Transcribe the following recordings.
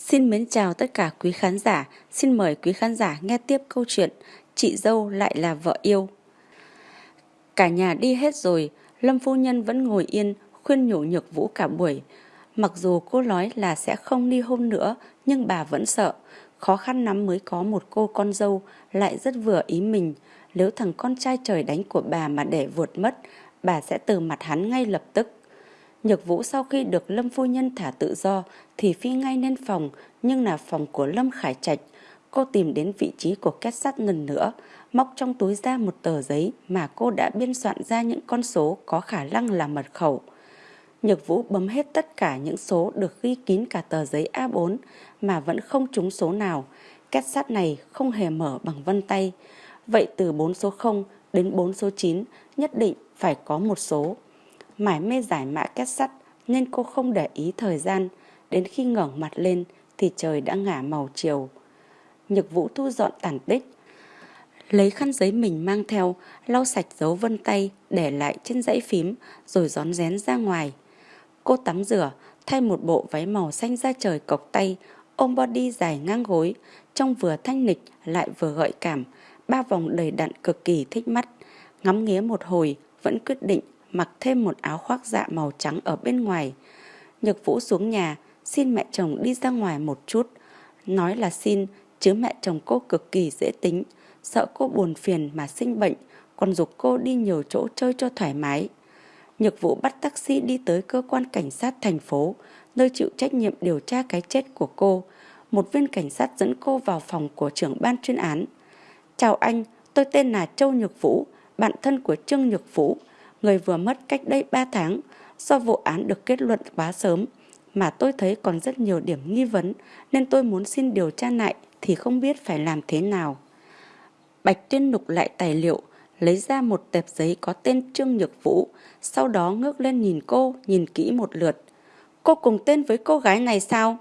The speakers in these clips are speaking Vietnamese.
Xin mến chào tất cả quý khán giả, xin mời quý khán giả nghe tiếp câu chuyện Chị dâu lại là vợ yêu. Cả nhà đi hết rồi, Lâm phu nhân vẫn ngồi yên khuyên nhủ nhược vũ cả buổi. Mặc dù cô nói là sẽ không ly hôn nữa, nhưng bà vẫn sợ. Khó khăn lắm mới có một cô con dâu lại rất vừa ý mình. Nếu thằng con trai trời đánh của bà mà để vượt mất, bà sẽ từ mặt hắn ngay lập tức. Nhược Vũ sau khi được Lâm Phu Nhân thả tự do thì phi ngay lên phòng nhưng là phòng của Lâm Khải Trạch. Cô tìm đến vị trí của két sắt lần nữa, móc trong túi ra một tờ giấy mà cô đã biên soạn ra những con số có khả năng là mật khẩu. Nhược Vũ bấm hết tất cả những số được ghi kín cả tờ giấy A4 mà vẫn không trúng số nào. Két sắt này không hề mở bằng vân tay. Vậy từ 4 số 0 đến 4 số 9 nhất định phải có một số mải mê giải mã kết sắt nên cô không để ý thời gian. Đến khi ngẩng mặt lên thì trời đã ngả màu chiều. Nhược vũ thu dọn tàn tích. Lấy khăn giấy mình mang theo, lau sạch dấu vân tay để lại trên dãy phím rồi gión rén ra ngoài. Cô tắm rửa, thay một bộ váy màu xanh da trời cộc tay, ôm body dài ngang gối, trông vừa thanh lịch lại vừa gợi cảm, ba vòng đầy đặn cực kỳ thích mắt. Ngắm nghía một hồi, vẫn quyết định mặc thêm một áo khoác dạ màu trắng ở bên ngoài. Nhược Vũ xuống nhà, xin mẹ chồng đi ra ngoài một chút. Nói là xin, chứ mẹ chồng cô cực kỳ dễ tính, sợ cô buồn phiền mà sinh bệnh, còn dục cô đi nhiều chỗ chơi cho thoải mái. Nhược Vũ bắt taxi đi tới cơ quan cảnh sát thành phố, nơi chịu trách nhiệm điều tra cái chết của cô. Một viên cảnh sát dẫn cô vào phòng của trưởng ban chuyên án. Chào anh, tôi tên là Châu Nhược Vũ, bạn thân của Trương Nhược Vũ người vừa mất cách đây 3 tháng do vụ án được kết luận quá sớm mà tôi thấy còn rất nhiều điểm nghi vấn nên tôi muốn xin điều tra lại thì không biết phải làm thế nào. Bạch Tuyên lục lại tài liệu, lấy ra một tệp giấy có tên Trương Nhược Vũ, sau đó ngước lên nhìn cô, nhìn kỹ một lượt. Cô cùng tên với cô gái này sao?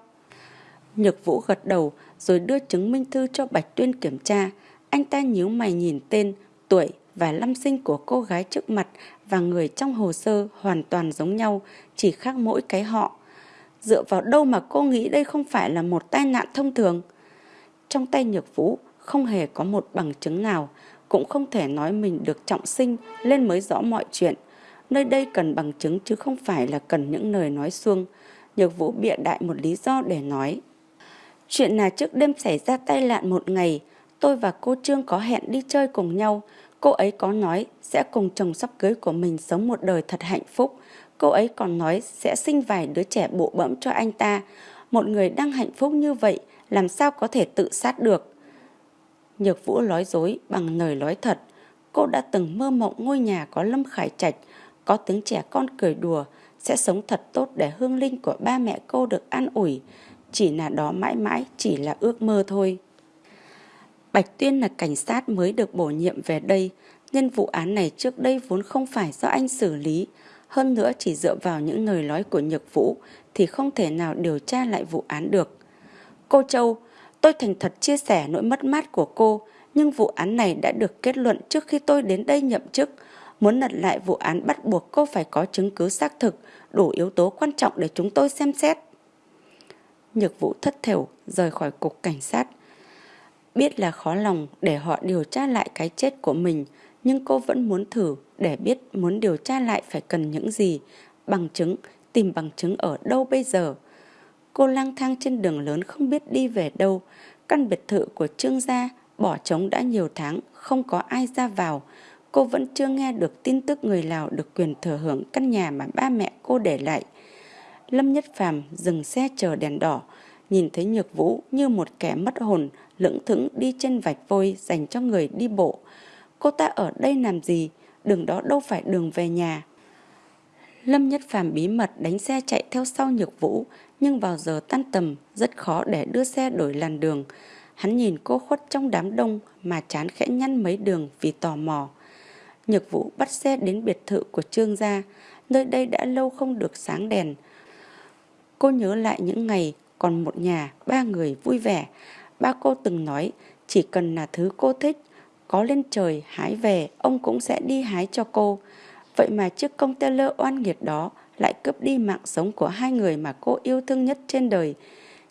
Nhược Vũ gật đầu rồi đưa chứng minh thư cho Bạch Tuyên kiểm tra. Anh ta nhíu mày nhìn tên, tuổi và lâm sinh của cô gái trước mặt và người trong hồ sơ hoàn toàn giống nhau, chỉ khác mỗi cái họ. Dựa vào đâu mà cô nghĩ đây không phải là một tai nạn thông thường? Trong tay Nhược Vũ không hề có một bằng chứng nào, cũng không thể nói mình được trọng sinh lên mới rõ mọi chuyện. Nơi đây cần bằng chứng chứ không phải là cần những lời nói xuông. Nhược Vũ bịa đại một lý do để nói. Chuyện là trước đêm xảy ra tai nạn một ngày, tôi và cô Trương có hẹn đi chơi cùng nhau. Cô ấy có nói sẽ cùng chồng sắp cưới của mình sống một đời thật hạnh phúc. Cô ấy còn nói sẽ sinh vài đứa trẻ bộ bẫm cho anh ta. Một người đang hạnh phúc như vậy làm sao có thể tự sát được. Nhược Vũ nói dối bằng lời nói thật. Cô đã từng mơ mộng ngôi nhà có Lâm Khải Trạch, có tiếng trẻ con cười đùa, sẽ sống thật tốt để hương linh của ba mẹ cô được an ủi. Chỉ là đó mãi mãi chỉ là ước mơ thôi. Bạch Tuyên là cảnh sát mới được bổ nhiệm về đây, nên vụ án này trước đây vốn không phải do anh xử lý. Hơn nữa chỉ dựa vào những lời nói của Nhược Vũ thì không thể nào điều tra lại vụ án được. Cô Châu, tôi thành thật chia sẻ nỗi mất mát của cô, nhưng vụ án này đã được kết luận trước khi tôi đến đây nhậm chức. Muốn lật lại vụ án bắt buộc cô phải có chứng cứ xác thực, đủ yếu tố quan trọng để chúng tôi xem xét. Nhược Vũ thất thểu rời khỏi cục cảnh sát. Biết là khó lòng để họ điều tra lại cái chết của mình, nhưng cô vẫn muốn thử để biết muốn điều tra lại phải cần những gì, bằng chứng, tìm bằng chứng ở đâu bây giờ. Cô lang thang trên đường lớn không biết đi về đâu, căn biệt thự của Trương gia bỏ trống đã nhiều tháng, không có ai ra vào. Cô vẫn chưa nghe được tin tức người Lào được quyền thừa hưởng căn nhà mà ba mẹ cô để lại. Lâm Nhất Phàm dừng xe chờ đèn đỏ, nhìn thấy Nhược Vũ như một kẻ mất hồn, lững thững đi trên vạch vôi dành cho người đi bộ. Cô ta ở đây làm gì? Đường đó đâu phải đường về nhà. Lâm Nhất Phàm bí mật đánh xe chạy theo sau Nhược Vũ, nhưng vào giờ tan tầm rất khó để đưa xe đổi làn đường. Hắn nhìn cô khuất trong đám đông mà chán khẽ nhăn mấy đường vì tò mò. Nhược Vũ bắt xe đến biệt thự của Trương gia, nơi đây đã lâu không được sáng đèn. Cô nhớ lại những ngày còn một nhà, ba người vui vẻ. Ba cô từng nói chỉ cần là thứ cô thích, có lên trời hái về, ông cũng sẽ đi hái cho cô. Vậy mà chiếc container oan nghiệt đó lại cướp đi mạng sống của hai người mà cô yêu thương nhất trên đời.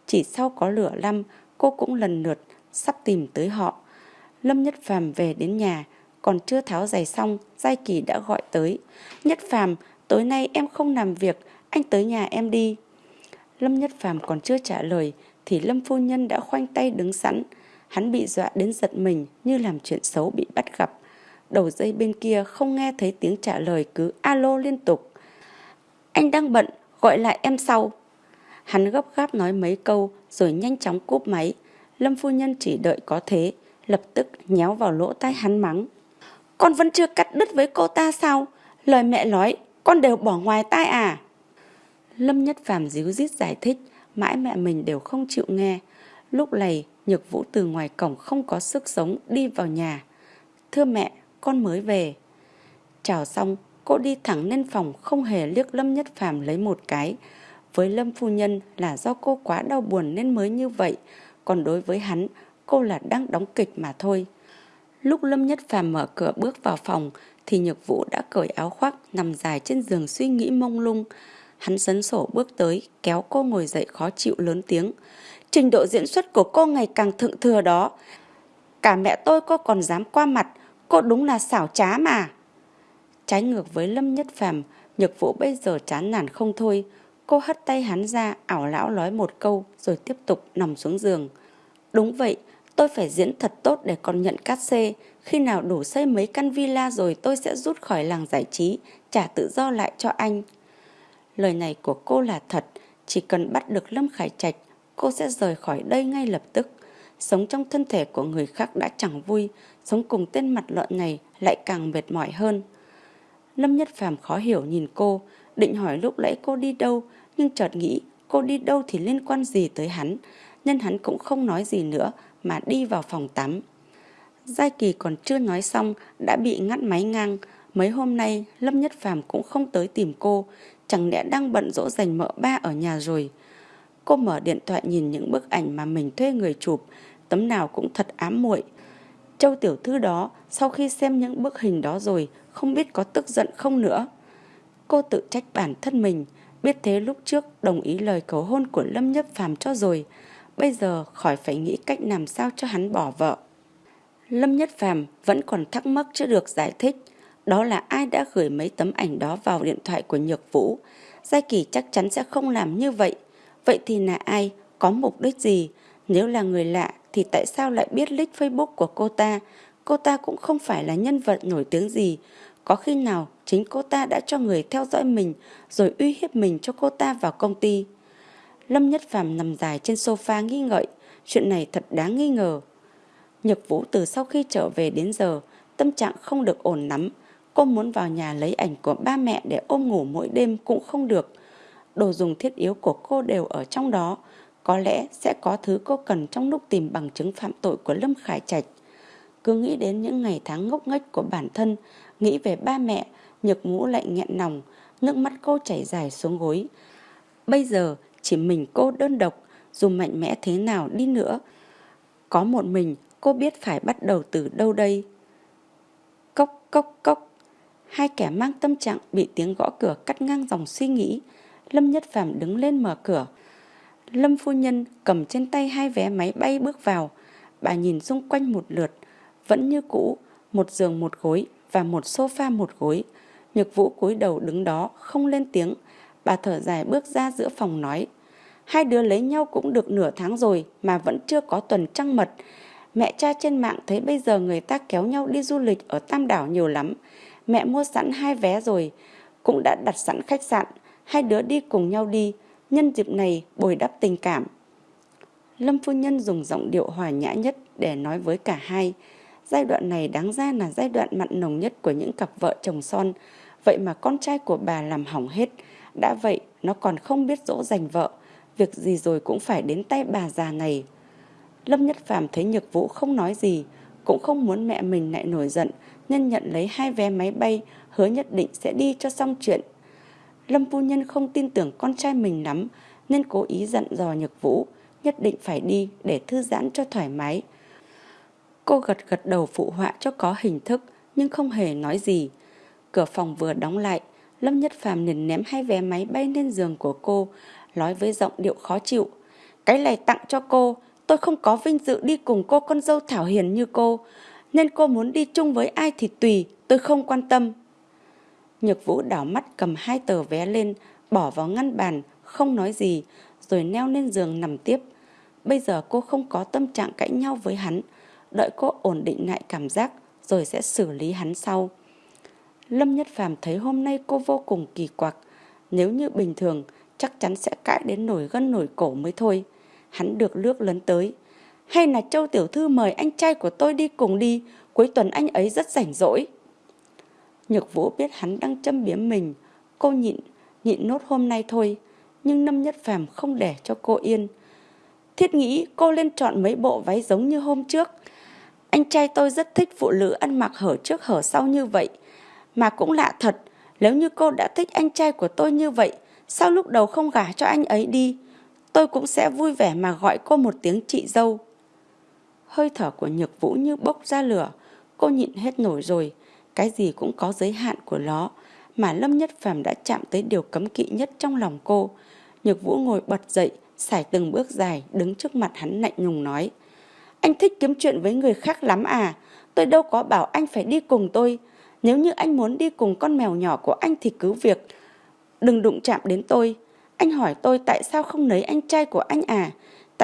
Chỉ sau có lửa lăm, cô cũng lần lượt sắp tìm tới họ. Lâm Nhất Phàm về đến nhà, còn chưa tháo giày xong, Giai Kỳ đã gọi tới. Nhất Phàm, tối nay em không làm việc, anh tới nhà em đi. Lâm Nhất Phàm còn chưa trả lời, thì Lâm Phu Nhân đã khoanh tay đứng sẵn. Hắn bị dọa đến giật mình như làm chuyện xấu bị bắt gặp. Đầu dây bên kia không nghe thấy tiếng trả lời cứ alo liên tục. Anh đang bận, gọi lại em sau. Hắn gấp gáp nói mấy câu rồi nhanh chóng cúp máy. Lâm phu nhân chỉ đợi có thế, lập tức nhéo vào lỗ tai hắn mắng. Con vẫn chưa cắt đứt với cô ta sao? Lời mẹ nói, con đều bỏ ngoài tai à? Lâm Nhất Phàm díu dít giải thích, mãi mẹ mình đều không chịu nghe. Lúc này, Nhược Vũ từ ngoài cổng không có sức sống đi vào nhà. Thưa mẹ, con mới về. Chào xong, cô đi thẳng lên phòng không hề liếc Lâm Nhất Phàm lấy một cái. Với Lâm Phu Nhân là do cô quá đau buồn nên mới như vậy, còn đối với hắn, cô là đang đóng kịch mà thôi. Lúc Lâm Nhất Phàm mở cửa bước vào phòng thì Nhược Vũ đã cởi áo khoác nằm dài trên giường suy nghĩ mông lung. Hắn sấn sổ bước tới, kéo cô ngồi dậy khó chịu lớn tiếng. Trình độ diễn xuất của cô ngày càng thượng thừa đó. Cả mẹ tôi cô còn dám qua mặt, cô đúng là xảo trá mà. Trái ngược với Lâm Nhất Phàm, Nhược Vũ bây giờ chán nản không thôi. Cô hất tay hắn ra, ảo lão nói một câu rồi tiếp tục nằm xuống giường. Đúng vậy, tôi phải diễn thật tốt để còn nhận cát xê. Khi nào đủ xây mấy căn villa rồi tôi sẽ rút khỏi làng giải trí, trả tự do lại cho anh. Lời này của cô là thật, chỉ cần bắt được Lâm Khải Trạch, cô sẽ rời khỏi đây ngay lập tức. Sống trong thân thể của người khác đã chẳng vui, sống cùng tên mặt lợn này lại càng mệt mỏi hơn. Lâm Nhất Phàm khó hiểu nhìn cô, định hỏi lúc nãy cô đi đâu, nhưng chợt nghĩ cô đi đâu thì liên quan gì tới hắn, nên hắn cũng không nói gì nữa mà đi vào phòng tắm. Giai Kỳ còn chưa nói xong đã bị ngắt máy ngang, mấy hôm nay Lâm Nhất Phàm cũng không tới tìm cô, chẳng lẽ đang bận rỗ dành mợ ba ở nhà rồi. Cô mở điện thoại nhìn những bức ảnh mà mình thuê người chụp, tấm nào cũng thật ám muội. Châu tiểu thư đó sau khi xem những bức hình đó rồi không biết có tức giận không nữa. Cô tự trách bản thân mình, biết thế lúc trước đồng ý lời cầu hôn của Lâm Nhất Phàm cho rồi, bây giờ khỏi phải nghĩ cách làm sao cho hắn bỏ vợ. Lâm Nhất Phàm vẫn còn thắc mắc chưa được giải thích, đó là ai đã gửi mấy tấm ảnh đó vào điện thoại của Nhược Vũ. Giai Kỳ chắc chắn sẽ không làm như vậy. Vậy thì là ai? Có mục đích gì? Nếu là người lạ thì tại sao lại biết link Facebook của cô ta? Cô ta cũng không phải là nhân vật nổi tiếng gì. Có khi nào chính cô ta đã cho người theo dõi mình rồi uy hiếp mình cho cô ta vào công ty? Lâm Nhất Phàm nằm dài trên sofa nghi ngợi. Chuyện này thật đáng nghi ngờ. Nhật Vũ từ sau khi trở về đến giờ, tâm trạng không được ổn lắm. Cô muốn vào nhà lấy ảnh của ba mẹ để ôm ngủ mỗi đêm cũng không được. Đồ dùng thiết yếu của cô đều ở trong đó. Có lẽ sẽ có thứ cô cần trong lúc tìm bằng chứng phạm tội của Lâm Khải Trạch. Cứ nghĩ đến những ngày tháng ngốc nghếch của bản thân, nghĩ về ba mẹ, nhược mũ lại nghẹn lòng, nước mắt cô chảy dài xuống gối. Bây giờ chỉ mình cô đơn độc, dù mạnh mẽ thế nào đi nữa. Có một mình cô biết phải bắt đầu từ đâu đây. Cốc cốc cốc. Hai kẻ mang tâm trạng bị tiếng gõ cửa cắt ngang dòng suy nghĩ. Lâm Nhất Phàm đứng lên mở cửa. Lâm phu nhân cầm trên tay hai vé máy bay bước vào. Bà nhìn xung quanh một lượt, vẫn như cũ, một giường một gối và một sofa một gối. Nhược vũ cúi đầu đứng đó, không lên tiếng. Bà thở dài bước ra giữa phòng nói. Hai đứa lấy nhau cũng được nửa tháng rồi mà vẫn chưa có tuần trăng mật. Mẹ cha trên mạng thấy bây giờ người ta kéo nhau đi du lịch ở Tam Đảo nhiều lắm. Mẹ mua sẵn hai vé rồi, cũng đã đặt sẵn khách sạn. Hai đứa đi cùng nhau đi, nhân dịp này bồi đắp tình cảm. Lâm phu nhân dùng giọng điệu hòa nhã nhất để nói với cả hai. Giai đoạn này đáng ra là giai đoạn mặn nồng nhất của những cặp vợ chồng son. Vậy mà con trai của bà làm hỏng hết. Đã vậy, nó còn không biết dỗ dành vợ. Việc gì rồi cũng phải đến tay bà già này. Lâm Nhất Phàm thấy Nhược Vũ không nói gì, cũng không muốn mẹ mình lại nổi giận, nên nhận lấy hai vé máy bay, hứa nhất định sẽ đi cho xong chuyện. Lâm phu nhân không tin tưởng con trai mình lắm, nên cố ý dặn dò Nhược Vũ, nhất định phải đi để thư giãn cho thoải mái. Cô gật gật đầu phụ họa cho có hình thức, nhưng không hề nói gì. Cửa phòng vừa đóng lại, Lâm Nhất Phàm liền ném hai vé máy bay lên giường của cô, nói với giọng điệu khó chịu. Cái này tặng cho cô, tôi không có vinh dự đi cùng cô con dâu Thảo Hiền như cô, nên cô muốn đi chung với ai thì tùy, tôi không quan tâm. Nhược Vũ đảo mắt cầm hai tờ vé lên, bỏ vào ngăn bàn, không nói gì, rồi neo lên giường nằm tiếp. Bây giờ cô không có tâm trạng cãi nhau với hắn, đợi cô ổn định lại cảm giác, rồi sẽ xử lý hắn sau. Lâm Nhất Phàm thấy hôm nay cô vô cùng kỳ quặc, nếu như bình thường chắc chắn sẽ cãi đến nổi gân nổi cổ mới thôi. Hắn được lướt lấn tới. Hay là Châu Tiểu Thư mời anh trai của tôi đi cùng đi, cuối tuần anh ấy rất rảnh rỗi. Nhược Vũ biết hắn đang châm biếm mình, cô nhịn, nhịn nốt hôm nay thôi, nhưng Lâm Nhất Phàm không để cho cô yên. Thiết nghĩ cô lên chọn mấy bộ váy giống như hôm trước. Anh trai tôi rất thích phụ nữ ăn mặc hở trước hở sau như vậy. Mà cũng lạ thật, nếu như cô đã thích anh trai của tôi như vậy, sao lúc đầu không gả cho anh ấy đi? Tôi cũng sẽ vui vẻ mà gọi cô một tiếng chị dâu. Hơi thở của nhược vũ như bốc ra lửa, cô nhịn hết nổi rồi, cái gì cũng có giới hạn của nó, mà Lâm Nhất Phàm đã chạm tới điều cấm kỵ nhất trong lòng cô. Nhược vũ ngồi bật dậy, xài từng bước dài, đứng trước mặt hắn lạnh nhùng nói. Anh thích kiếm chuyện với người khác lắm à, tôi đâu có bảo anh phải đi cùng tôi, nếu như anh muốn đi cùng con mèo nhỏ của anh thì cứ việc. Đừng đụng chạm đến tôi. Anh hỏi tôi tại sao không lấy anh trai của anh à?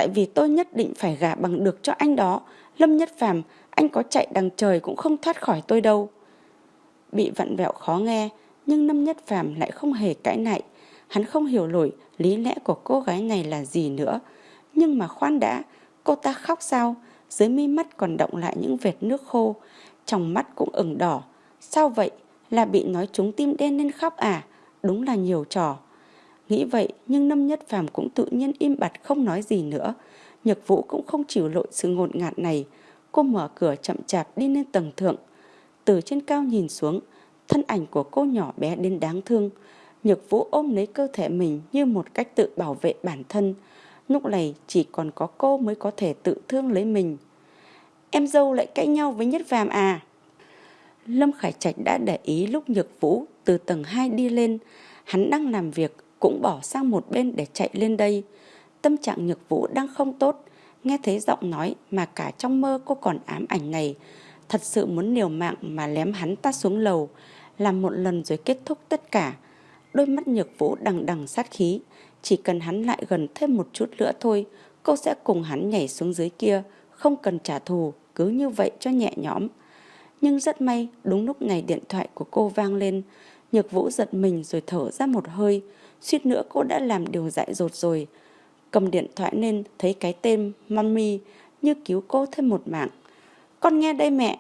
Tại vì tôi nhất định phải gả bằng được cho anh đó. Lâm Nhất Phàm, anh có chạy đằng trời cũng không thoát khỏi tôi đâu. Bị vặn vẹo khó nghe, nhưng Lâm Nhất Phàm lại không hề cãi nại. Hắn không hiểu nổi lý lẽ của cô gái này là gì nữa. Nhưng mà khoan đã, cô ta khóc sao? Dưới mi mắt còn động lại những vệt nước khô, trong mắt cũng ửng đỏ, Sao vậy? Là bị nói trúng tim đen nên khóc à? Đúng là nhiều trò. Nghĩ vậy nhưng năm Nhất Phàm cũng tự nhiên im bặt không nói gì nữa. Nhược Vũ cũng không chịu lội sự ngột ngạt này. Cô mở cửa chậm chạp đi lên tầng thượng. Từ trên cao nhìn xuống, thân ảnh của cô nhỏ bé đến đáng thương. Nhược Vũ ôm lấy cơ thể mình như một cách tự bảo vệ bản thân. Lúc này chỉ còn có cô mới có thể tự thương lấy mình. Em dâu lại cãi nhau với Nhất Phàm à? Lâm Khải Trạch đã để ý lúc Nhược Vũ từ tầng 2 đi lên, hắn đang làm việc cũng bỏ sang một bên để chạy lên đây. Tâm trạng Nhược Vũ đang không tốt, nghe thấy giọng nói mà cả trong mơ cô còn ám ảnh này. Thật sự muốn liều mạng mà lém hắn ta xuống lầu, làm một lần rồi kết thúc tất cả. Đôi mắt Nhược Vũ đằng đằng sát khí, chỉ cần hắn lại gần thêm một chút nữa thôi, cô sẽ cùng hắn nhảy xuống dưới kia, không cần trả thù, cứ như vậy cho nhẹ nhõm. Nhưng rất may, đúng lúc này điện thoại của cô vang lên. Nhược vũ giật mình rồi thở ra một hơi. Suýt nữa cô đã làm điều dại dột rồi. Cầm điện thoại lên thấy cái tên Mommy như cứu cô thêm một mạng. Con nghe đây mẹ.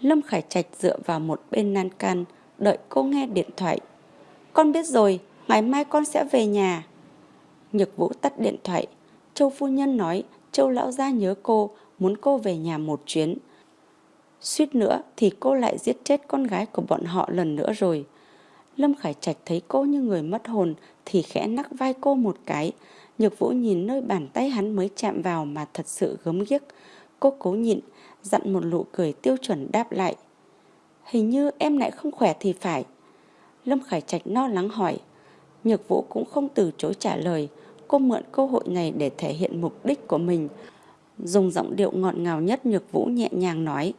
Lâm Khải Trạch dựa vào một bên nan can, đợi cô nghe điện thoại. Con biết rồi, ngày mai con sẽ về nhà. Nhược vũ tắt điện thoại. Châu phu nhân nói Châu lão gia nhớ cô, muốn cô về nhà một chuyến. Suýt nữa thì cô lại giết chết con gái của bọn họ lần nữa rồi. Lâm Khải Trạch thấy cô như người mất hồn thì khẽ nắc vai cô một cái. Nhược Vũ nhìn nơi bàn tay hắn mới chạm vào mà thật sự gớm ghiếc. Cô cố nhịn, dặn một nụ cười tiêu chuẩn đáp lại. Hình như em lại không khỏe thì phải. Lâm Khải Trạch no lắng hỏi. Nhược Vũ cũng không từ chối trả lời. Cô mượn cơ hội này để thể hiện mục đích của mình. Dùng giọng điệu ngọt ngào nhất Nhược Vũ nhẹ nhàng nói.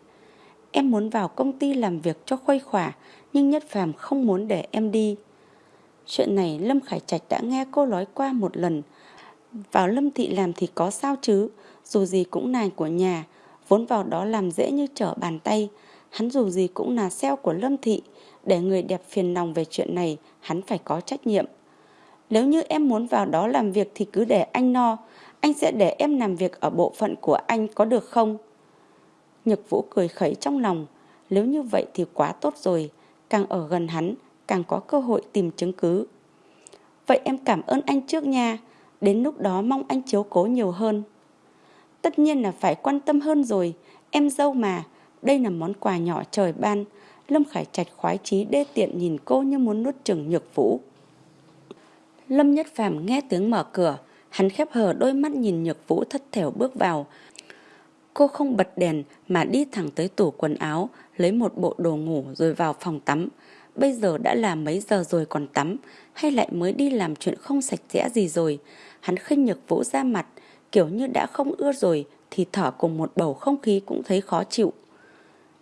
Em muốn vào công ty làm việc cho khuây khỏa, nhưng Nhất Phàm không muốn để em đi. Chuyện này Lâm Khải Trạch đã nghe cô nói qua một lần. Vào Lâm Thị làm thì có sao chứ, dù gì cũng nài của nhà, vốn vào đó làm dễ như trở bàn tay. Hắn dù gì cũng là sale của Lâm Thị, để người đẹp phiền lòng về chuyện này, hắn phải có trách nhiệm. Nếu như em muốn vào đó làm việc thì cứ để anh no, anh sẽ để em làm việc ở bộ phận của anh có được không? Nhược Vũ cười khẩy trong lòng, nếu như vậy thì quá tốt rồi, càng ở gần hắn, càng có cơ hội tìm chứng cứ. Vậy em cảm ơn anh trước nha, đến lúc đó mong anh chiếu cố nhiều hơn. Tất nhiên là phải quan tâm hơn rồi, em dâu mà, đây là món quà nhỏ trời ban. Lâm Khải Trạch khoái chí đê tiện nhìn cô như muốn nuốt chừng nhược vũ. Lâm Nhất Phàm nghe tiếng mở cửa, hắn khép hờ đôi mắt nhìn nhược vũ thất thểu bước vào, Cô không bật đèn mà đi thẳng tới tủ quần áo, lấy một bộ đồ ngủ rồi vào phòng tắm. Bây giờ đã là mấy giờ rồi còn tắm, hay lại mới đi làm chuyện không sạch sẽ gì rồi. hắn khinh nhược vũ ra mặt, kiểu như đã không ưa rồi thì thở cùng một bầu không khí cũng thấy khó chịu.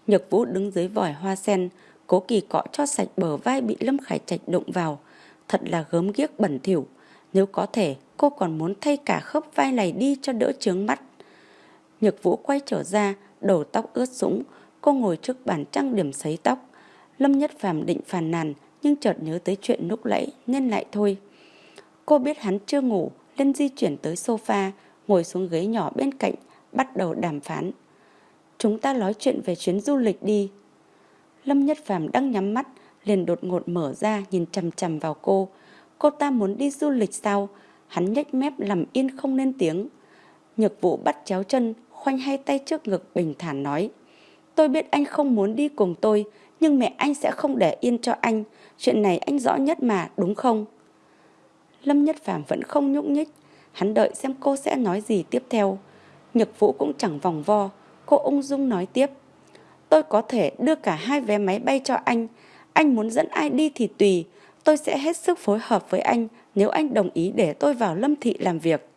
Nhược vũ đứng dưới vòi hoa sen, cố kỳ cọ cho sạch bờ vai bị Lâm Khải Trạch đụng vào. Thật là gớm ghiếc bẩn thỉu. Nếu có thể, cô còn muốn thay cả khớp vai này đi cho đỡ trướng mắt. Nhược vũ quay trở ra, đầu tóc ướt sũng. Cô ngồi trước bàn trang điểm sấy tóc. Lâm Nhất Phàm định phàn nàn, nhưng chợt nhớ tới chuyện lúc nãy nên lại thôi. Cô biết hắn chưa ngủ, nên di chuyển tới sofa, ngồi xuống ghế nhỏ bên cạnh, bắt đầu đàm phán. Chúng ta nói chuyện về chuyến du lịch đi. Lâm Nhất Phàm đang nhắm mắt, liền đột ngột mở ra nhìn chằm chằm vào cô. Cô ta muốn đi du lịch sao? Hắn nhếch mép làm yên không lên tiếng. Nhược vụ bắt chéo chân, khoanh hai tay trước ngực bình thản nói. Tôi biết anh không muốn đi cùng tôi, nhưng mẹ anh sẽ không để yên cho anh. Chuyện này anh rõ nhất mà, đúng không? Lâm Nhất Phàm vẫn không nhúc nhích. Hắn đợi xem cô sẽ nói gì tiếp theo. Nhật vũ cũng chẳng vòng vo. Cô ung dung nói tiếp. Tôi có thể đưa cả hai vé máy bay cho anh. Anh muốn dẫn ai đi thì tùy. Tôi sẽ hết sức phối hợp với anh nếu anh đồng ý để tôi vào Lâm Thị làm việc.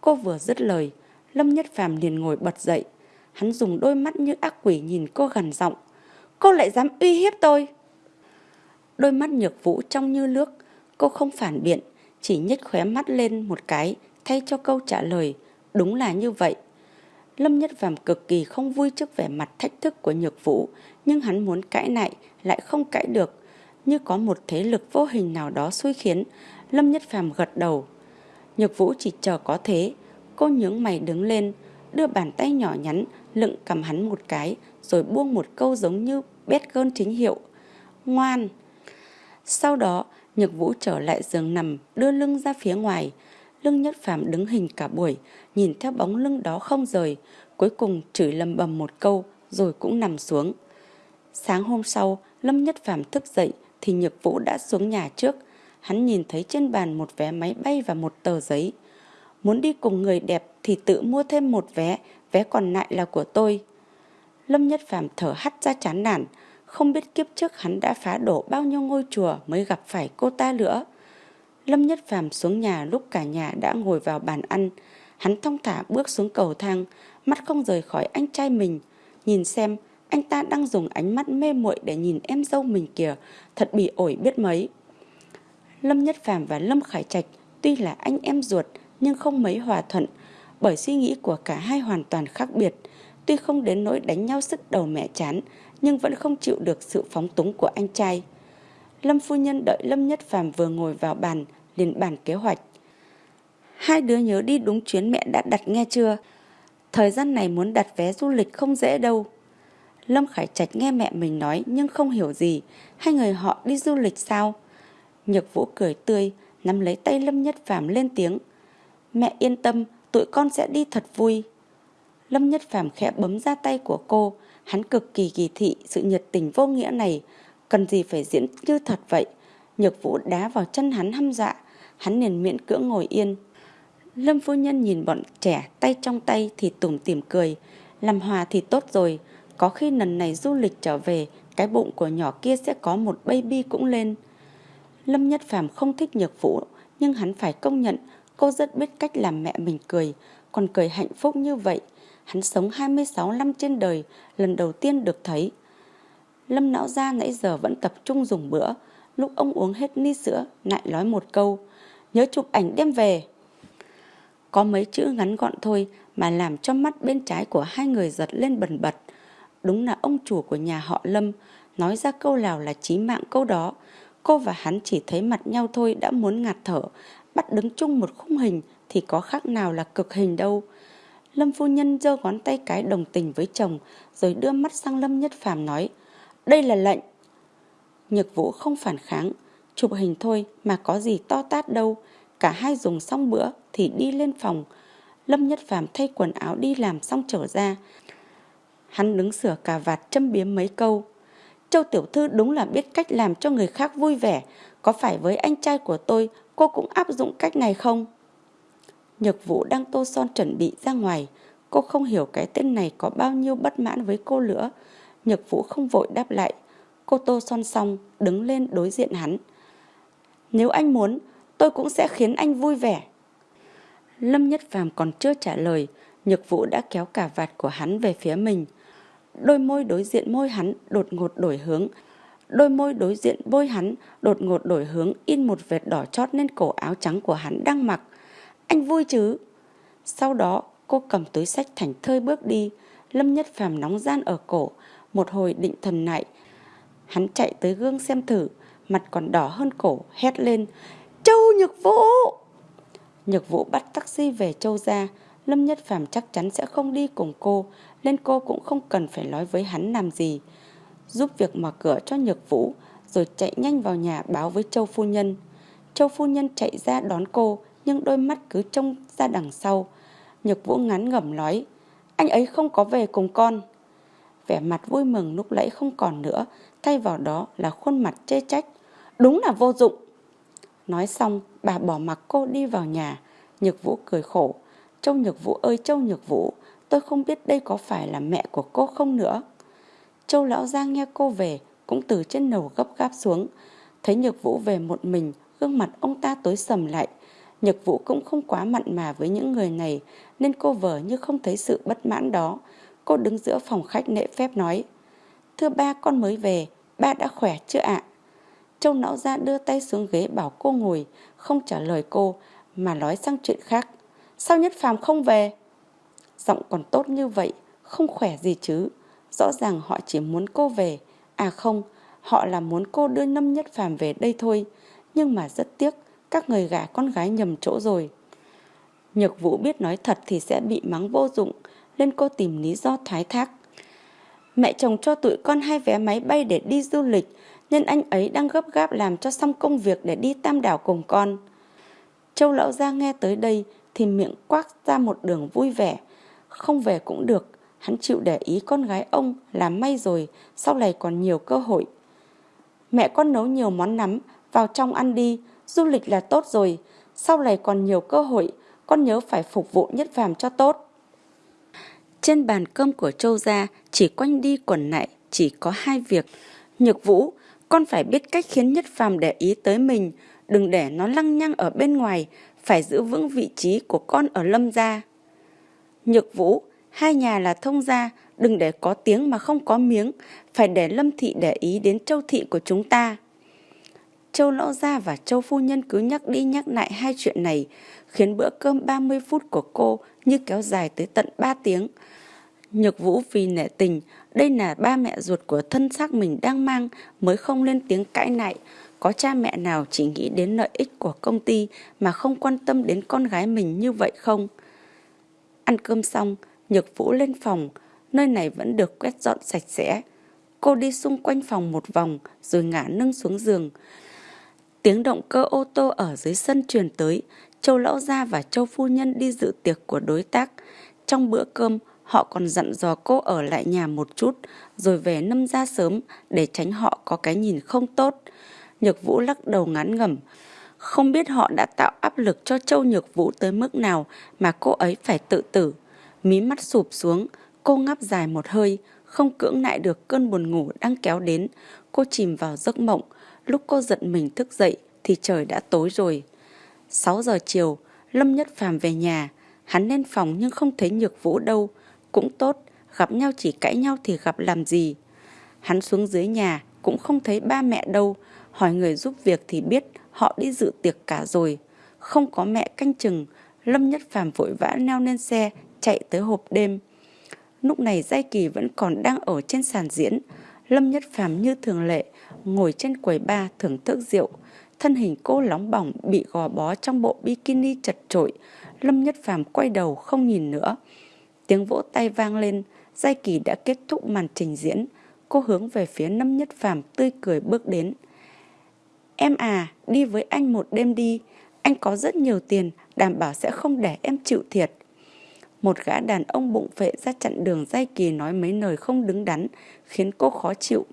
Cô vừa dứt lời, Lâm Nhất Phàm liền ngồi bật dậy. Hắn dùng đôi mắt như ác quỷ nhìn cô gằn giọng. Cô lại dám uy hiếp tôi. Đôi mắt nhược vũ trong như nước. Cô không phản biện, chỉ nhếch khóe mắt lên một cái thay cho câu trả lời. Đúng là như vậy. Lâm Nhất Phàm cực kỳ không vui trước vẻ mặt thách thức của Nhược Vũ, nhưng hắn muốn cãi lại lại không cãi được, như có một thế lực vô hình nào đó xui khiến. Lâm Nhất Phàm gật đầu. Nhược Vũ chỉ chờ có thế, cô nhướng mày đứng lên, đưa bàn tay nhỏ nhắn lựng cầm hắn một cái, rồi buông một câu giống như bét cơn chính hiệu. Ngoan! Sau đó, Nhược Vũ trở lại giường nằm, đưa lưng ra phía ngoài. Lưng Nhất Phàm đứng hình cả buổi, nhìn theo bóng lưng đó không rời, cuối cùng chửi lầm bầm một câu rồi cũng nằm xuống. Sáng hôm sau, Lâm Nhất Phàm thức dậy thì Nhược Vũ đã xuống nhà trước. Hắn nhìn thấy trên bàn một vé máy bay và một tờ giấy. Muốn đi cùng người đẹp thì tự mua thêm một vé, vé còn lại là của tôi. Lâm Nhất Phàm thở hắt ra chán nản, không biết kiếp trước hắn đã phá đổ bao nhiêu ngôi chùa mới gặp phải cô ta nữa. Lâm Nhất Phàm xuống nhà lúc cả nhà đã ngồi vào bàn ăn. Hắn thong thả bước xuống cầu thang, mắt không rời khỏi anh trai mình. Nhìn xem, anh ta đang dùng ánh mắt mê muội để nhìn em dâu mình kìa, thật bị ổi biết mấy. Lâm Nhất Phàm và Lâm Khải Trạch tuy là anh em ruột nhưng không mấy hòa thuận, bởi suy nghĩ của cả hai hoàn toàn khác biệt. Tuy không đến nỗi đánh nhau sức đầu mẹ chán, nhưng vẫn không chịu được sự phóng túng của anh trai. Lâm phu nhân đợi Lâm Nhất Phàm vừa ngồi vào bàn, liền bàn kế hoạch. Hai đứa nhớ đi đúng chuyến mẹ đã đặt nghe chưa? Thời gian này muốn đặt vé du lịch không dễ đâu. Lâm Khải Trạch nghe mẹ mình nói nhưng không hiểu gì. Hai người họ đi du lịch sao? Nhược Vũ cười tươi, nắm lấy tay Lâm Nhất Phàm lên tiếng. Mẹ yên tâm, tụi con sẽ đi thật vui. Lâm Nhất Phàm khẽ bấm ra tay của cô, hắn cực kỳ kỳ thị sự nhiệt tình vô nghĩa này, cần gì phải diễn như thật vậy. Nhược Vũ đá vào chân hắn hăm dọa, hắn liền miễn cưỡng ngồi yên. Lâm phu nhân nhìn bọn trẻ tay trong tay thì tủm tỉm cười, làm hòa thì tốt rồi, có khi lần này du lịch trở về, cái bụng của nhỏ kia sẽ có một baby cũng lên. Lâm Nhất Phàm không thích Nhược Vũ, nhưng hắn phải công nhận cô rất biết cách làm mẹ mình cười, còn cười hạnh phúc như vậy. Hắn sống 26 năm trên đời, lần đầu tiên được thấy. Lâm não ra nãy giờ vẫn tập trung dùng bữa, lúc ông uống hết ly sữa, lại nói một câu, nhớ chụp ảnh đem về. Có mấy chữ ngắn gọn thôi mà làm cho mắt bên trái của hai người giật lên bần bật. Đúng là ông chủ của nhà họ Lâm, nói ra câu nào là chí mạng câu đó. Cô và hắn chỉ thấy mặt nhau thôi đã muốn ngạt thở, bắt đứng chung một khung hình thì có khác nào là cực hình đâu. Lâm phu nhân giơ ngón tay cái đồng tình với chồng rồi đưa mắt sang Lâm Nhất Phàm nói Đây là lệnh. Nhược vũ không phản kháng, chụp hình thôi mà có gì to tát đâu. Cả hai dùng xong bữa thì đi lên phòng. Lâm Nhất Phàm thay quần áo đi làm xong trở ra. Hắn đứng sửa cà vạt châm biếm mấy câu. Châu Tiểu Thư đúng là biết cách làm cho người khác vui vẻ. Có phải với anh trai của tôi cô cũng áp dụng cách này không? Nhược Vũ đang tô son chuẩn bị ra ngoài. Cô không hiểu cái tên này có bao nhiêu bất mãn với cô nữa. Nhược Vũ không vội đáp lại. Cô tô son xong, đứng lên đối diện hắn. Nếu anh muốn, tôi cũng sẽ khiến anh vui vẻ. Lâm Nhất Phàm còn chưa trả lời, Nhược Vũ đã kéo cả vạt của hắn về phía mình. Đôi môi đối diện môi hắn đột ngột đổi hướng. Đôi môi đối diện bôi hắn đột ngột đổi hướng in một vệt đỏ chót lên cổ áo trắng của hắn đang mặc. Anh vui chứ? Sau đó cô cầm túi sách thành thơi bước đi. Lâm Nhất Phàm nóng gian ở cổ, một hồi định thần lại. Hắn chạy tới gương xem thử, mặt còn đỏ hơn cổ, hét lên. Châu Nhược Vũ! Nhược Vũ bắt taxi về Châu ra. Lâm Nhất Phàm chắc chắn sẽ không đi cùng cô, nên cô cũng không cần phải nói với hắn làm gì. Giúp việc mở cửa cho Nhược Vũ, rồi chạy nhanh vào nhà báo với Châu Phu Nhân. Châu Phu Nhân chạy ra đón cô, nhưng đôi mắt cứ trông ra đằng sau. Nhược Vũ ngắn ngẩm nói, anh ấy không có về cùng con. Vẻ mặt vui mừng lúc nãy không còn nữa, thay vào đó là khuôn mặt chê trách. Đúng là vô dụng. Nói xong, bà bỏ mặc cô đi vào nhà. Nhược Vũ cười khổ. Châu Nhược Vũ ơi Châu Nhược Vũ, tôi không biết đây có phải là mẹ của cô không nữa. Châu Lão Giang nghe cô về, cũng từ trên nầu gấp gáp xuống. Thấy Nhược Vũ về một mình, gương mặt ông ta tối sầm lại. Nhược Vũ cũng không quá mặn mà với những người này, nên cô vờ như không thấy sự bất mãn đó. Cô đứng giữa phòng khách nệ phép nói, Thưa ba con mới về, ba đã khỏe chưa ạ? Châu Lão Giang đưa tay xuống ghế bảo cô ngồi, không trả lời cô, mà nói sang chuyện khác. Sao Nhất Phàm không về? Giọng còn tốt như vậy, không khỏe gì chứ. Rõ ràng họ chỉ muốn cô về. À không, họ là muốn cô đưa Lâm Nhất Phàm về đây thôi. Nhưng mà rất tiếc, các người gả con gái nhầm chỗ rồi. Nhược Vũ biết nói thật thì sẽ bị mắng vô dụng, nên cô tìm lý do thoái thác. Mẹ chồng cho tụi con hai vé máy bay để đi du lịch, nên anh ấy đang gấp gáp làm cho xong công việc để đi tam đảo cùng con. Châu lão gia nghe tới đây thì miệng quát ra một đường vui vẻ. Không về cũng được, hắn chịu để ý con gái ông là may rồi, sau này còn nhiều cơ hội. Mẹ con nấu nhiều món nắm, vào trong ăn đi, du lịch là tốt rồi, sau này còn nhiều cơ hội, con nhớ phải phục vụ nhất phàm cho tốt. Trên bàn cơm của Châu gia chỉ quanh đi quẩn lại, chỉ có hai việc. Nhược Vũ, con phải biết cách khiến nhất phàm để ý tới mình, đừng để nó lăng nhăng ở bên ngoài, phải giữ vững vị trí của con ở lâm gia. Nhược Vũ, hai nhà là thông gia, đừng để có tiếng mà không có miếng, phải để lâm thị để ý đến châu thị của chúng ta. Châu lão gia và châu phu nhân cứ nhắc đi nhắc lại hai chuyện này, khiến bữa cơm 30 phút của cô như kéo dài tới tận 3 tiếng. Nhược Vũ vì nể tình, đây là ba mẹ ruột của thân xác mình đang mang mới không lên tiếng cãi nại. Có cha mẹ nào chỉ nghĩ đến lợi ích của công ty mà không quan tâm đến con gái mình như vậy không? Ăn cơm xong, Nhược Vũ lên phòng, nơi này vẫn được quét dọn sạch sẽ. Cô đi xung quanh phòng một vòng rồi ngả nâng xuống giường. Tiếng động cơ ô tô ở dưới sân truyền tới, Châu Lão Gia và Châu Phu Nhân đi dự tiệc của đối tác. Trong bữa cơm, họ còn dặn dò cô ở lại nhà một chút, rồi về nâm ra sớm để tránh họ có cái nhìn không tốt. Nhược Vũ lắc đầu ngán ngẩm. Không biết họ đã tạo áp lực cho Châu Nhược Vũ tới mức nào mà cô ấy phải tự tử. Mí mắt sụp xuống, cô ngáp dài một hơi, không cưỡng lại được cơn buồn ngủ đang kéo đến. Cô chìm vào giấc mộng. Lúc cô giận mình thức dậy thì trời đã tối rồi. 6 giờ chiều, Lâm Nhất Phàm về nhà. Hắn lên phòng nhưng không thấy Nhược Vũ đâu. Cũng tốt, gặp nhau chỉ cãi nhau thì gặp làm gì. Hắn xuống dưới nhà, cũng không thấy ba mẹ đâu. Hỏi người giúp việc thì biết họ đi dự tiệc cả rồi. Không có mẹ canh chừng, Lâm Nhất Phàm vội vã leo lên xe, chạy tới hộp đêm. Lúc này Giai Kỳ vẫn còn đang ở trên sàn diễn. Lâm Nhất Phàm như thường lệ, ngồi trên quầy ba thưởng thức rượu. Thân hình cô nóng bỏng bị gò bó trong bộ bikini chật trội. Lâm Nhất Phàm quay đầu không nhìn nữa. Tiếng vỗ tay vang lên, Giai Kỳ đã kết thúc màn trình diễn. Cô hướng về phía Lâm Nhất Phàm tươi cười bước đến. Em à, đi với anh một đêm đi. Anh có rất nhiều tiền, đảm bảo sẽ không để em chịu thiệt. Một gã đàn ông bụng phệ ra chặn đường dây Kỳ nói mấy lời không đứng đắn, khiến cô khó chịu.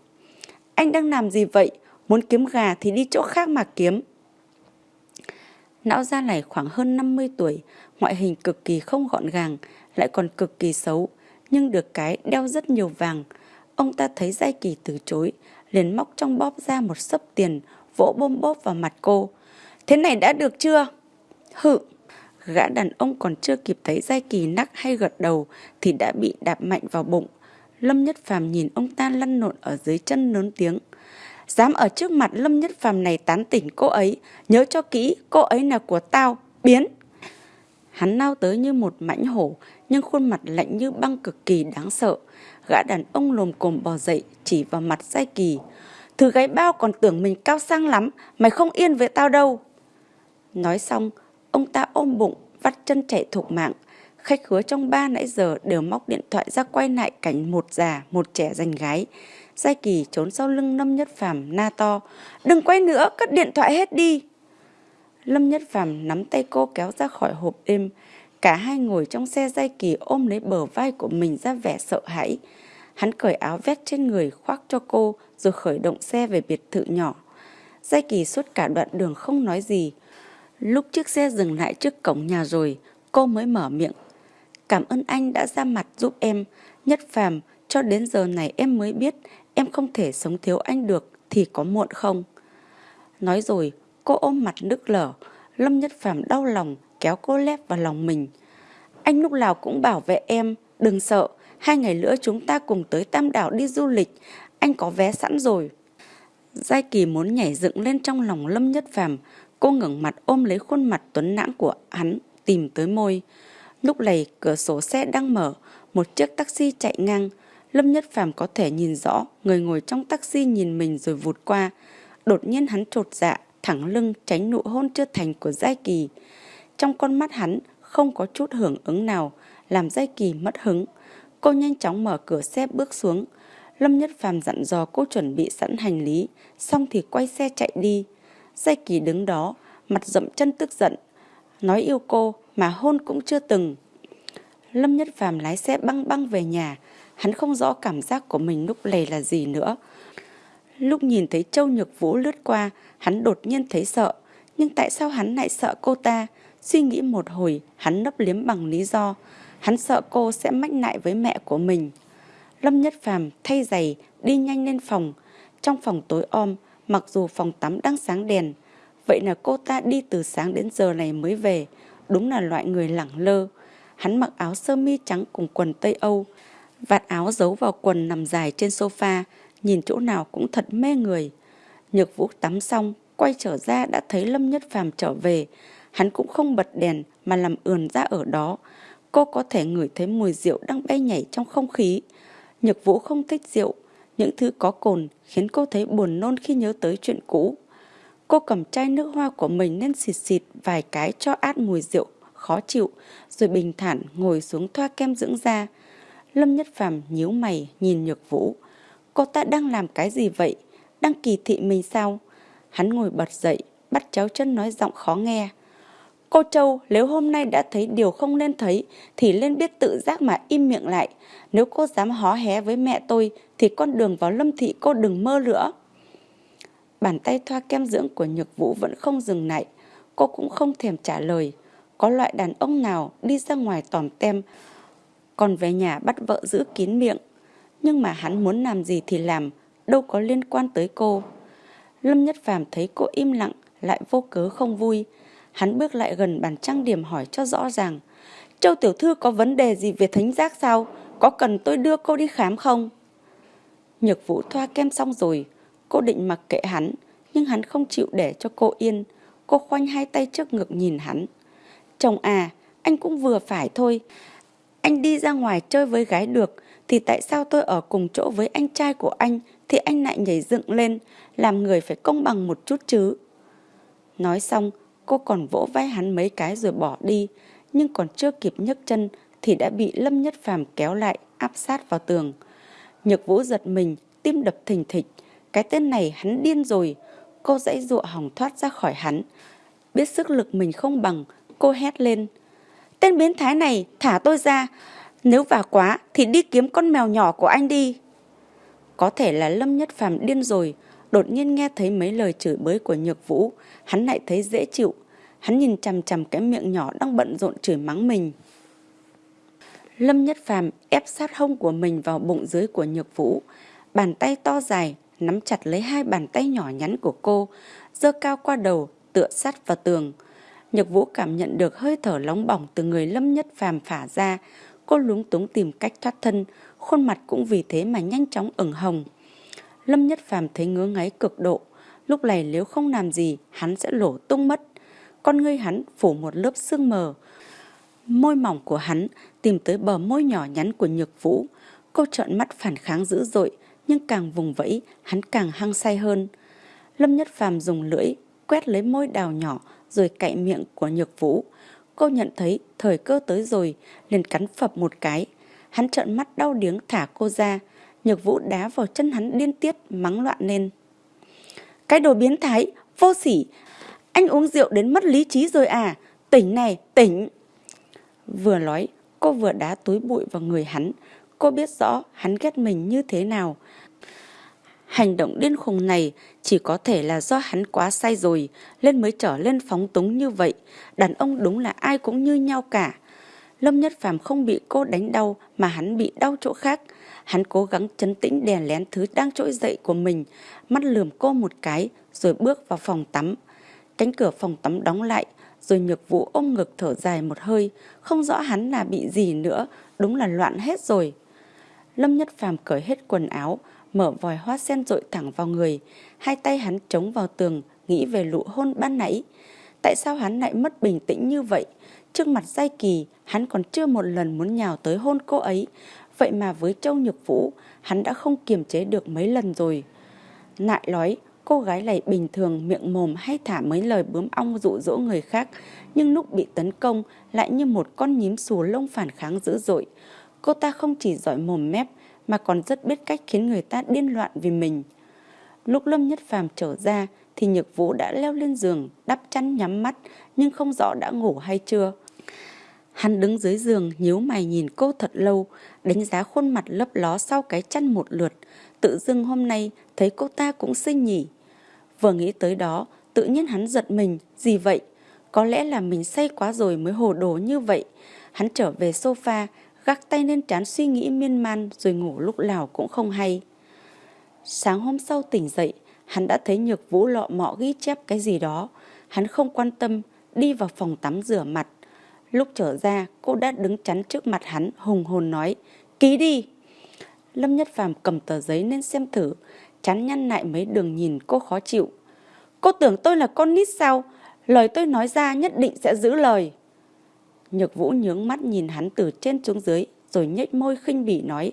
Anh đang làm gì vậy? Muốn kiếm gà thì đi chỗ khác mà kiếm. Não gia này khoảng hơn 50 tuổi, ngoại hình cực kỳ không gọn gàng, lại còn cực kỳ xấu, nhưng được cái đeo rất nhiều vàng. Ông ta thấy Giai Kỳ từ chối, liền móc trong bóp ra một sấp tiền, vỗ bôm bóp vào mặt cô. Thế này đã được chưa? Hự! Gã đàn ông còn chưa kịp thấy Giai Kỳ nắc hay gật đầu thì đã bị đạp mạnh vào bụng. Lâm Nhất Phàm nhìn ông ta lăn lộn ở dưới chân lớn tiếng. Dám ở trước mặt Lâm Nhất Phàm này tán tỉnh cô ấy, nhớ cho kỹ, cô ấy là của tao, biến. Hắn lao tới như một mãnh hổ, nhưng khuôn mặt lạnh như băng cực kỳ đáng sợ. Gã đàn ông lồm cồm bò dậy, chỉ vào mặt Giai Kỳ. Thứ gáy bao còn tưởng mình cao sang lắm, mày không yên với tao đâu. Nói xong, ông ta ôm bụng, vắt chân chạy thục mạng. Khách khứa trong ba nãy giờ đều móc điện thoại ra quay lại cảnh một già, một trẻ giành gái. Giai Kỳ trốn sau lưng Lâm Nhất Phàm na to. Đừng quay nữa, cất điện thoại hết đi. Lâm Nhất Phàm nắm tay cô kéo ra khỏi hộp đêm. Cả hai ngồi trong xe Giai Kỳ ôm lấy bờ vai của mình ra vẻ sợ hãi. Hắn cởi áo vét trên người khoác cho cô rồi khởi động xe về biệt thự nhỏ. Giai Kỳ suốt cả đoạn đường không nói gì. Lúc chiếc xe dừng lại trước cổng nhà rồi, cô mới mở miệng. Cảm ơn anh đã ra mặt giúp em. Nhất Phàm cho đến giờ này em mới biết em không thể sống thiếu anh được thì có muộn không? Nói rồi, cô ôm mặt nức lở. Lâm Nhất Phàm đau lòng kéo cô lép vào lòng mình. Anh lúc nào cũng bảo vệ em, đừng sợ, hai ngày nữa chúng ta cùng tới Tam Đảo đi du lịch, anh có vé sẵn rồi. Giai Kỳ muốn nhảy dựng lên trong lòng Lâm Nhất Phàm, cô ngẩng mặt ôm lấy khuôn mặt tuấn lãng của hắn, tìm tới môi. Lúc này cửa sổ xe đang mở, một chiếc taxi chạy ngang. Lâm Nhất Phàm có thể nhìn rõ người ngồi trong taxi nhìn mình rồi vụt qua. Đột nhiên hắn trột dạ, thẳng lưng tránh nụ hôn chưa thành của Giai Kỳ. Trong con mắt hắn không có chút hưởng ứng nào, làm Giai Kỳ mất hứng. Cô nhanh chóng mở cửa xe bước xuống. Lâm Nhất Phàm dặn dò cô chuẩn bị sẵn hành lý, xong thì quay xe chạy đi. Giai Kỳ đứng đó, mặt rậm chân tức giận, nói yêu cô mà hôn cũng chưa từng. Lâm Nhất Phàm lái xe băng băng về nhà, hắn không rõ cảm giác của mình lúc này là gì nữa. Lúc nhìn thấy Châu Nhược Vũ lướt qua, hắn đột nhiên thấy sợ. Nhưng tại sao hắn lại sợ cô ta? Suy nghĩ một hồi, hắn nấp liếm bằng lý do. Hắn sợ cô sẽ mách lại với mẹ của mình. Lâm Nhất Phàm thay giày, đi nhanh lên phòng. Trong phòng tối om, mặc dù phòng tắm đang sáng đèn. Vậy là cô ta đi từ sáng đến giờ này mới về. Đúng là loại người lẳng lơ. Hắn mặc áo sơ mi trắng cùng quần Tây Âu. Vạt áo giấu vào quần nằm dài trên sofa, nhìn chỗ nào cũng thật mê người. Nhược vũ tắm xong, quay trở ra đã thấy Lâm Nhất Phàm trở về. Hắn cũng không bật đèn mà làm ườn ra ở đó. Cô có thể ngửi thấy mùi rượu đang bay nhảy trong không khí. Nhược vũ không thích rượu. Những thứ có cồn khiến cô thấy buồn nôn khi nhớ tới chuyện cũ. Cô cầm chai nước hoa của mình nên xịt xịt vài cái cho át mùi rượu khó chịu, rồi bình thản ngồi xuống thoa kem dưỡng da. Lâm Nhất Phàm nhíu mày nhìn Nhược Vũ. Cô ta đang làm cái gì vậy? Đang kỳ thị mình sao? Hắn ngồi bật dậy, bắt cháu chân nói giọng khó nghe. Cô Châu, nếu hôm nay đã thấy điều không nên thấy, thì nên biết tự giác mà im miệng lại. Nếu cô dám hó hé với mẹ tôi, thì con đường vào lâm thị cô đừng mơ nữa. Bàn tay thoa kem dưỡng của Nhược Vũ vẫn không dừng lại. Cô cũng không thèm trả lời. Có loại đàn ông nào đi ra ngoài tòm tem, còn về nhà bắt vợ giữ kín miệng. Nhưng mà hắn muốn làm gì thì làm, đâu có liên quan tới cô. Lâm Nhất Phàm thấy cô im lặng, lại vô cớ không vui. Hắn bước lại gần bàn trang điểm hỏi cho rõ ràng. Châu Tiểu Thư có vấn đề gì về thính giác sao? Có cần tôi đưa cô đi khám không? Nhược vũ thoa kem xong rồi, cô định mặc kệ hắn, nhưng hắn không chịu để cho cô yên. Cô khoanh hai tay trước ngực nhìn hắn. Chồng à, anh cũng vừa phải thôi. Anh đi ra ngoài chơi với gái được, thì tại sao tôi ở cùng chỗ với anh trai của anh thì anh lại nhảy dựng lên, làm người phải công bằng một chút chứ. Nói xong, cô còn vỗ vai hắn mấy cái rồi bỏ đi, nhưng còn chưa kịp nhấc chân thì đã bị Lâm Nhất Phàm kéo lại, áp sát vào tường. Nhược Vũ giật mình, tim đập thình thịch. Cái tên này hắn điên rồi. Cô dãy dụa hỏng thoát ra khỏi hắn. Biết sức lực mình không bằng, cô hét lên. Tên biến thái này, thả tôi ra. Nếu vả quá thì đi kiếm con mèo nhỏ của anh đi. Có thể là Lâm Nhất Phàm điên rồi, đột nhiên nghe thấy mấy lời chửi bới của Nhược Vũ, hắn lại thấy dễ chịu. Hắn nhìn chằm chằm cái miệng nhỏ đang bận rộn chửi mắng mình. Lâm Nhất Phàm ép sát hông của mình vào bụng dưới của Nhược Vũ, bàn tay to dài nắm chặt lấy hai bàn tay nhỏ nhắn của cô, giơ cao qua đầu, tựa sát vào tường. Nhược Vũ cảm nhận được hơi thở nóng bỏng từ người Lâm Nhất Phàm phả ra. Cô lúng túng tìm cách thoát thân, khuôn mặt cũng vì thế mà nhanh chóng ửng hồng. Lâm Nhất Phàm thấy ngứa ngáy cực độ. Lúc này nếu không làm gì, hắn sẽ lổ tung mất. Con ngươi hắn phủ một lớp sương mờ. Môi mỏng của hắn tìm tới bờ môi nhỏ nhắn của Nhược Vũ. Cô trợn mắt phản kháng dữ dội, nhưng càng vùng vẫy, hắn càng hăng say hơn. Lâm Nhất Phàm dùng lưỡi quét lấy môi đào nhỏ rồi cạy miệng của Nhược Vũ. Cô nhận thấy thời cơ tới rồi, liền cắn phập một cái. Hắn trợn mắt đau điếng thả cô ra. Nhược Vũ đá vào chân hắn điên tiết, mắng loạn lên. Cái đồ biến thái, vô sỉ. Anh uống rượu đến mất lý trí rồi à? Tỉnh này, tỉnh. Vừa nói, cô vừa đá túi bụi vào người hắn. Cô biết rõ hắn ghét mình như thế nào. Hành động điên khùng này chỉ có thể là do hắn quá say rồi, lên mới trở lên phóng túng như vậy. Đàn ông đúng là ai cũng như nhau cả. Lâm Nhất Phàm không bị cô đánh đau mà hắn bị đau chỗ khác. Hắn cố gắng chấn tĩnh đè lén thứ đang trỗi dậy của mình, mắt lườm cô một cái rồi bước vào phòng tắm. Cánh cửa phòng tắm đóng lại, rồi nhược vũ ôm ngực thở dài một hơi, không rõ hắn là bị gì nữa, đúng là loạn hết rồi. Lâm Nhất Phàm cởi hết quần áo, mở vòi hoa sen rội thẳng vào người, hai tay hắn chống vào tường, nghĩ về lụ hôn ban nãy. Tại sao hắn lại mất bình tĩnh như vậy? Trước mặt giai kỳ, hắn còn chưa một lần muốn nhào tới hôn cô ấy. Vậy mà với Châu Nhược Vũ, hắn đã không kiềm chế được mấy lần rồi. Nại nói, cô gái này bình thường miệng mồm hay thả mấy lời bướm ong dụ dỗ người khác, nhưng lúc bị tấn công lại như một con nhím xù lông phản kháng dữ dội. Cô ta không chỉ giỏi mồm mép, mà còn rất biết cách khiến người ta điên loạn vì mình. Lúc Lâm Nhất Phàm trở ra thì Nhược Vũ đã leo lên giường, đắp chăn nhắm mắt nhưng không rõ đã ngủ hay chưa. Hắn đứng dưới giường nhíu mày nhìn cô thật lâu, đánh giá khuôn mặt lấp ló sau cái chăn một lượt. Tự dưng hôm nay thấy cô ta cũng xinh nhỉ. Vừa nghĩ tới đó, tự nhiên hắn giật mình, gì vậy? Có lẽ là mình say quá rồi mới hồ đồ như vậy. Hắn trở về sofa, gác tay lên trán suy nghĩ miên man rồi ngủ lúc nào cũng không hay. Sáng hôm sau tỉnh dậy, hắn đã thấy Nhược Vũ lọ mọ ghi chép cái gì đó. Hắn không quan tâm, đi vào phòng tắm rửa mặt. Lúc trở ra, cô đã đứng chắn trước mặt hắn, hùng hồn nói, ký đi. Lâm Nhất Phàm cầm tờ giấy lên xem thử, chán nhăn lại mấy đường nhìn cô khó chịu. Cô tưởng tôi là con nít sao? Lời tôi nói ra nhất định sẽ giữ lời. Nhược Vũ nhướng mắt nhìn hắn từ trên xuống dưới, rồi nhếch môi khinh bỉ nói.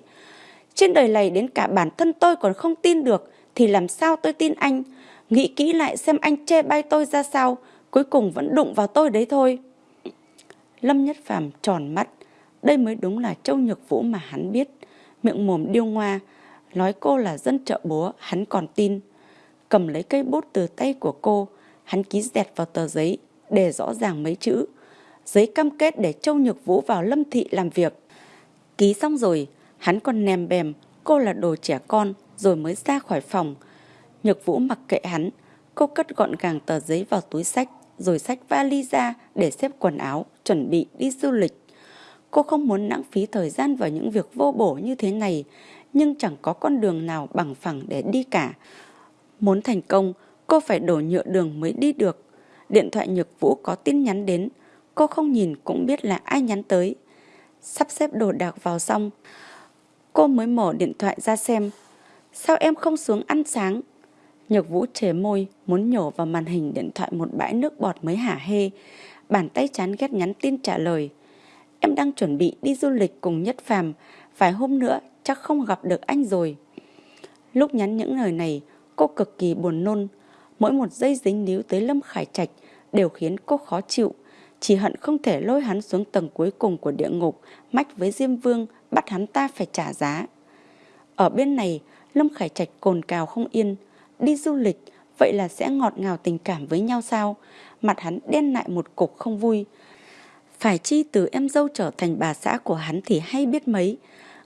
Trên đời này đến cả bản thân tôi còn không tin được, thì làm sao tôi tin anh? Nghĩ kỹ lại xem anh chê bai tôi ra sao, cuối cùng vẫn đụng vào tôi đấy thôi. Lâm Nhất Phàm tròn mắt, đây mới đúng là Châu Nhược Vũ mà hắn biết. Miệng mồm điêu ngoa, nói cô là dân chợ búa, hắn còn tin. Cầm lấy cây bút từ tay của cô, hắn ký dẹt vào tờ giấy, để rõ ràng mấy chữ giấy cam kết để Châu Nhược Vũ vào Lâm Thị làm việc. Ký xong rồi, hắn còn nèm bèm, cô là đồ trẻ con, rồi mới ra khỏi phòng. Nhược Vũ mặc kệ hắn, cô cất gọn gàng tờ giấy vào túi sách, rồi sách vali ra để xếp quần áo, chuẩn bị đi du lịch. Cô không muốn lãng phí thời gian vào những việc vô bổ như thế này, nhưng chẳng có con đường nào bằng phẳng để đi cả. Muốn thành công, cô phải đổ nhựa đường mới đi được. Điện thoại Nhược Vũ có tin nhắn đến, Cô không nhìn cũng biết là ai nhắn tới. Sắp xếp đồ đạc vào xong. Cô mới mở điện thoại ra xem. Sao em không xuống ăn sáng? Nhược vũ chế môi, muốn nhổ vào màn hình điện thoại một bãi nước bọt mới hả hê. Bàn tay chán ghét nhắn tin trả lời. Em đang chuẩn bị đi du lịch cùng Nhất Phàm, vài hôm nữa chắc không gặp được anh rồi. Lúc nhắn những lời này, cô cực kỳ buồn nôn. Mỗi một giây dính níu tới Lâm Khải Trạch đều khiến cô khó chịu chỉ hận không thể lôi hắn xuống tầng cuối cùng của địa ngục, mách với Diêm Vương, bắt hắn ta phải trả giá. Ở bên này, Lâm Khải Trạch cồn cào không yên, đi du lịch, vậy là sẽ ngọt ngào tình cảm với nhau sao? Mặt hắn đen lại một cục không vui. Phải chi từ em dâu trở thành bà xã của hắn thì hay biết mấy.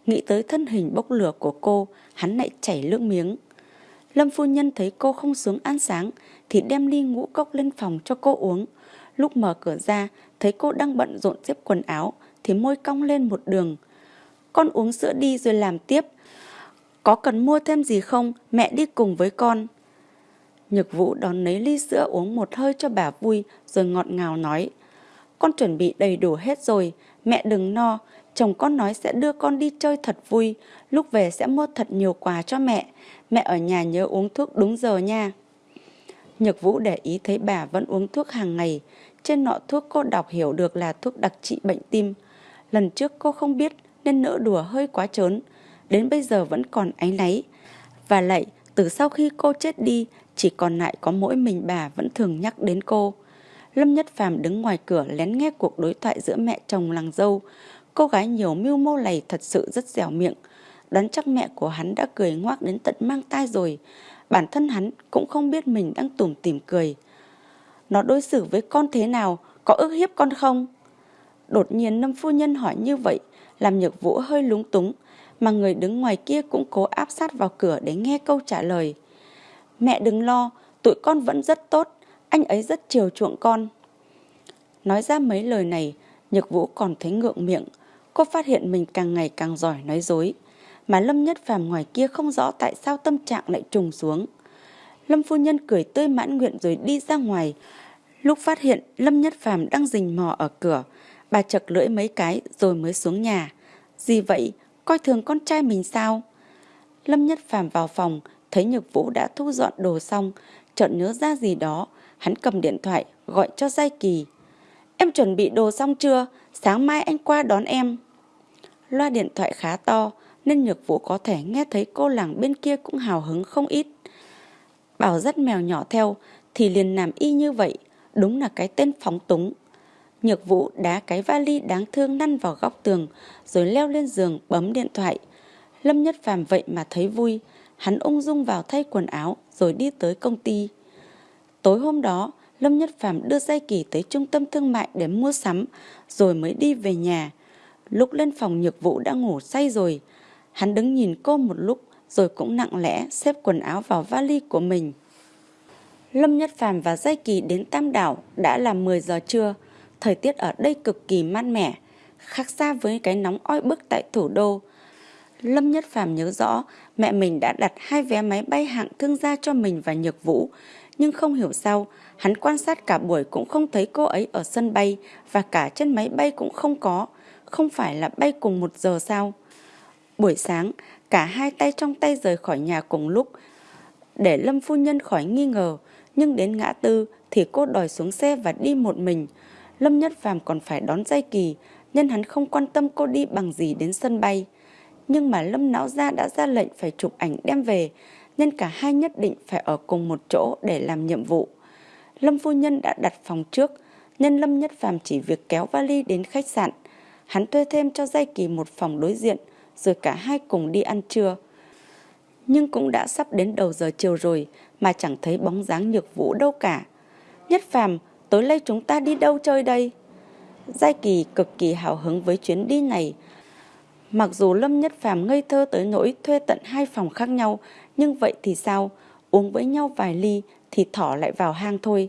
Nghĩ tới thân hình bốc lửa của cô, hắn lại chảy nước miếng. Lâm phu nhân thấy cô không xuống ăn sáng thì đem ly ngũ cốc lên phòng cho cô uống. Lúc mở cửa ra, thấy cô đang bận rộn xếp quần áo, thì môi cong lên một đường. Con uống sữa đi rồi làm tiếp. Có cần mua thêm gì không? Mẹ đi cùng với con. Nhược Vũ đón lấy ly sữa uống một hơi cho bà vui rồi ngọt ngào nói. Con chuẩn bị đầy đủ hết rồi, mẹ đừng no, chồng con nói sẽ đưa con đi chơi thật vui, lúc về sẽ mua thật nhiều quà cho mẹ, mẹ ở nhà nhớ uống thuốc đúng giờ nha. Nhược Vũ để ý thấy bà vẫn uống thuốc hàng ngày, trên nọ thuốc cô đọc hiểu được là thuốc đặc trị bệnh tim. Lần trước cô không biết nên nỡ đùa hơi quá trớn, đến bây giờ vẫn còn áy náy. Và lại, từ sau khi cô chết đi, chỉ còn lại có mỗi mình bà vẫn thường nhắc đến cô. Lâm Nhất Phàm đứng ngoài cửa lén nghe cuộc đối thoại giữa mẹ chồng làng dâu. Cô gái nhiều mưu mô này thật sự rất dẻo miệng. Đoán chắc mẹ của hắn đã cười ngoác đến tận mang tai rồi. Bản thân hắn cũng không biết mình đang tủm tỉm cười. Nó đối xử với con thế nào, có ức hiếp con không? Đột nhiên Lâm Phu Nhân hỏi như vậy, làm nhược vũ hơi lúng túng, mà người đứng ngoài kia cũng cố áp sát vào cửa để nghe câu trả lời. Mẹ đừng lo, tụi con vẫn rất tốt, anh ấy rất chiều chuộng con. Nói ra mấy lời này, Nhược Vũ còn thấy ngượng miệng, cô phát hiện mình càng ngày càng giỏi nói dối, mà Lâm Nhất Phàm ngoài kia không rõ tại sao tâm trạng lại trùng xuống. Lâm phu nhân cười tươi mãn nguyện rồi đi ra ngoài. Lúc phát hiện Lâm Nhất Phàm đang rình mò ở cửa, bà chật lưỡi mấy cái rồi mới xuống nhà. Gì vậy, coi thường con trai mình sao? Lâm Nhất Phàm vào phòng, thấy Nhược Vũ đã thu dọn đồ xong, chợt nhớ ra gì đó, hắn cầm điện thoại gọi cho Giai Kỳ. Em chuẩn bị đồ xong chưa? Sáng mai anh qua đón em. Loa điện thoại khá to nên Nhược Vũ có thể nghe thấy cô làng bên kia cũng hào hứng không ít. Bảo dắt mèo nhỏ theo thì liền làm y như vậy, đúng là cái tên phóng túng. Nhược Vũ đá cái vali đáng thương năn vào góc tường rồi leo lên giường bấm điện thoại. Lâm Nhất Phàm vậy mà thấy vui, hắn ung dung vào thay quần áo rồi đi tới công ty. Tối hôm đó, Lâm Nhất Phàm đưa Giai Kỳ tới trung tâm thương mại để mua sắm, rồi mới đi về nhà. Lúc lên phòng nhược vụ đã ngủ say rồi. Hắn đứng nhìn cô một lúc, rồi cũng nặng lẽ xếp quần áo vào vali của mình. Lâm Nhất Phàm và Giai Kỳ đến Tam Đảo đã là 10 giờ trưa. Thời tiết ở đây cực kỳ mát mẻ, khác xa với cái nóng oi bức tại thủ đô. Lâm Nhất Phàm nhớ rõ mẹ mình đã đặt hai vé máy bay hạng thương gia cho mình và Nhược Vũ, nhưng không hiểu sao hắn quan sát cả buổi cũng không thấy cô ấy ở sân bay và cả trên máy bay cũng không có, không phải là bay cùng một giờ sao? Buổi sáng, cả hai tay trong tay rời khỏi nhà cùng lúc, để Lâm Phu Nhân khỏi nghi ngờ, nhưng đến ngã tư thì cô đòi xuống xe và đi một mình. Lâm Nhất Phàm còn phải đón dây kỳ, nhân hắn không quan tâm cô đi bằng gì đến sân bay. Nhưng mà Lâm Não Gia đã ra lệnh phải chụp ảnh đem về, nên cả hai nhất định phải ở cùng một chỗ để làm nhiệm vụ. Lâm phu nhân đã đặt phòng trước, nên Lâm Nhất Phàm chỉ việc kéo vali đến khách sạn. Hắn thuê thêm cho Giai Kỳ một phòng đối diện, rồi cả hai cùng đi ăn trưa. Nhưng cũng đã sắp đến đầu giờ chiều rồi mà chẳng thấy bóng dáng nhược vũ đâu cả. Nhất Phàm, tối nay chúng ta đi đâu chơi đây? Giai Kỳ cực kỳ hào hứng với chuyến đi này. Mặc dù Lâm Nhất Phàm ngây thơ tới nỗi thuê tận hai phòng khác nhau, nhưng vậy thì sao? Uống với nhau vài ly thì thỏ lại vào hang thôi.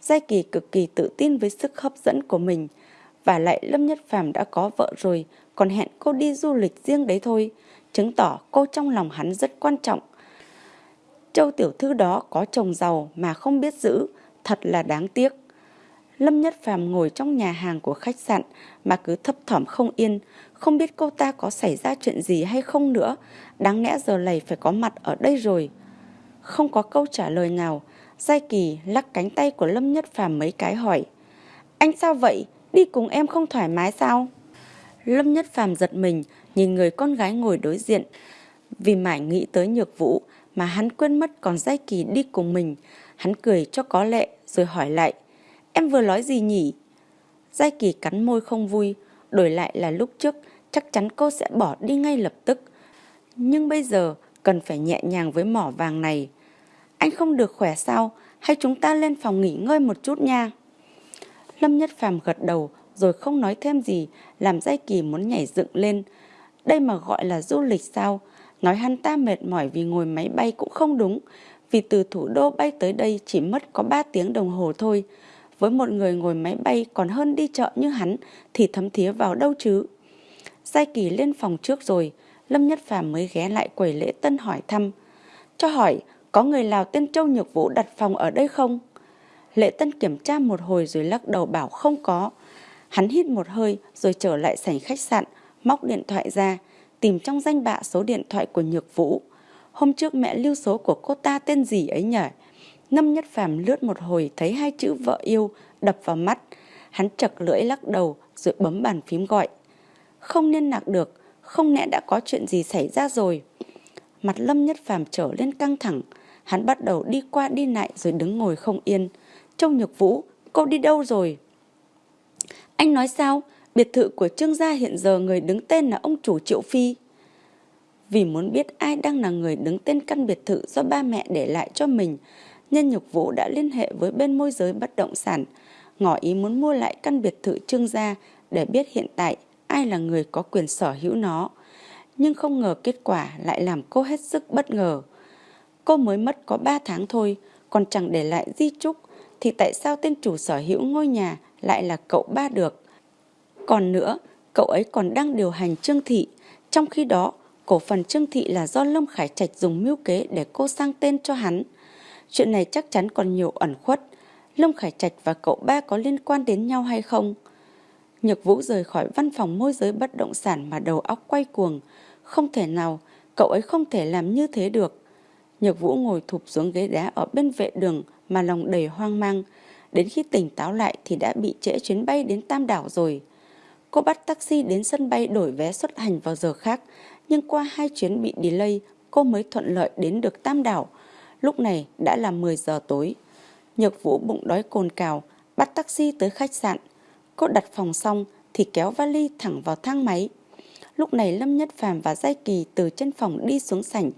Giai Kỳ cực kỳ tự tin với sức hấp dẫn của mình. Và lại Lâm Nhất Phàm đã có vợ rồi, còn hẹn cô đi du lịch riêng đấy thôi. Chứng tỏ cô trong lòng hắn rất quan trọng. Châu tiểu thư đó có chồng giàu mà không biết giữ, thật là đáng tiếc. Lâm Nhất Phàm ngồi trong nhà hàng của khách sạn mà cứ thấp thỏm không yên, không biết cô ta có xảy ra chuyện gì hay không nữa, đáng lẽ giờ này phải có mặt ở đây rồi. Không có câu trả lời nào, Giai Kỳ lắc cánh tay của Lâm Nhất Phàm mấy cái hỏi. Anh sao vậy? Đi cùng em không thoải mái sao? Lâm Nhất Phàm giật mình, nhìn người con gái ngồi đối diện. Vì mãi nghĩ tới nhược vũ mà hắn quên mất còn Giai Kỳ đi cùng mình. Hắn cười cho có lệ rồi hỏi lại. Em vừa nói gì nhỉ? Giai Kỳ cắn môi không vui, đổi lại là lúc trước chắc chắn cô sẽ bỏ đi ngay lập tức. Nhưng bây giờ cần phải nhẹ nhàng với mỏ vàng này. Anh không được khỏe sao? Hay chúng ta lên phòng nghỉ ngơi một chút nha? Lâm Nhất Phàm gật đầu rồi không nói thêm gì, làm Giai Kỳ muốn nhảy dựng lên. Đây mà gọi là du lịch sao? Nói hắn ta mệt mỏi vì ngồi máy bay cũng không đúng, vì từ thủ đô bay tới đây chỉ mất có 3 tiếng đồng hồ thôi. Với một người ngồi máy bay còn hơn đi chợ như hắn thì thấm thía vào đâu chứ. Giai Kỳ lên phòng trước rồi, Lâm Nhất Phàm mới ghé lại quầy lễ tân hỏi thăm. Cho hỏi, có người Lào tên Châu Nhược Vũ đặt phòng ở đây không? Lễ Tân kiểm tra một hồi rồi lắc đầu bảo không có. Hắn hít một hơi rồi trở lại sảnh khách sạn, móc điện thoại ra, tìm trong danh bạ số điện thoại của Nhược Vũ. Hôm trước mẹ lưu số của cô ta tên gì ấy nhỉ? Ngâm Nhất Phàm lướt một hồi thấy hai chữ vợ yêu đập vào mắt. Hắn chật lưỡi lắc đầu rồi bấm bàn phím gọi. Không liên lạc được, không lẽ đã có chuyện gì xảy ra rồi. Mặt Lâm Nhất Phàm trở lên căng thẳng, hắn bắt đầu đi qua đi lại rồi đứng ngồi không yên. Trông Nhược Vũ, cô đi đâu rồi? Anh nói sao? Biệt thự của Trương gia hiện giờ người đứng tên là ông chủ Triệu Phi. Vì muốn biết ai đang là người đứng tên căn biệt thự do ba mẹ để lại cho mình, nhân Nhục Vũ đã liên hệ với bên môi giới bất động sản, ngỏ ý muốn mua lại căn biệt thự Trương gia để biết hiện tại ai là người có quyền sở hữu nó. Nhưng không ngờ kết quả lại làm cô hết sức bất ngờ. Cô mới mất có 3 tháng thôi, còn chẳng để lại di trúc, thì tại sao tên chủ sở hữu ngôi nhà lại là cậu ba được? Còn nữa, cậu ấy còn đang điều hành Trương Thị, trong khi đó cổ phần Trương Thị là do Lâm Khải Trạch dùng mưu kế để cô sang tên cho hắn. Chuyện này chắc chắn còn nhiều ẩn khuất. Lâm Khải Trạch và cậu ba có liên quan đến nhau hay không? Nhược Vũ rời khỏi văn phòng môi giới bất động sản mà đầu óc quay cuồng. Không thể nào, cậu ấy không thể làm như thế được. Nhược Vũ ngồi thụp xuống ghế đá ở bên vệ đường mà lòng đầy hoang mang. Đến khi tỉnh táo lại thì đã bị trễ chuyến bay đến Tam Đảo rồi. Cô bắt taxi đến sân bay đổi vé xuất hành vào giờ khác, nhưng qua hai chuyến bị delay, cô mới thuận lợi đến được Tam Đảo. Lúc này đã là 10 giờ tối. Nhược Vũ bụng đói cồn cào, bắt taxi tới khách sạn. Cô đặt phòng xong thì kéo vali thẳng vào thang máy. Lúc này Lâm Nhất Phàm và Giai Kỳ từ trên phòng đi xuống sảnh.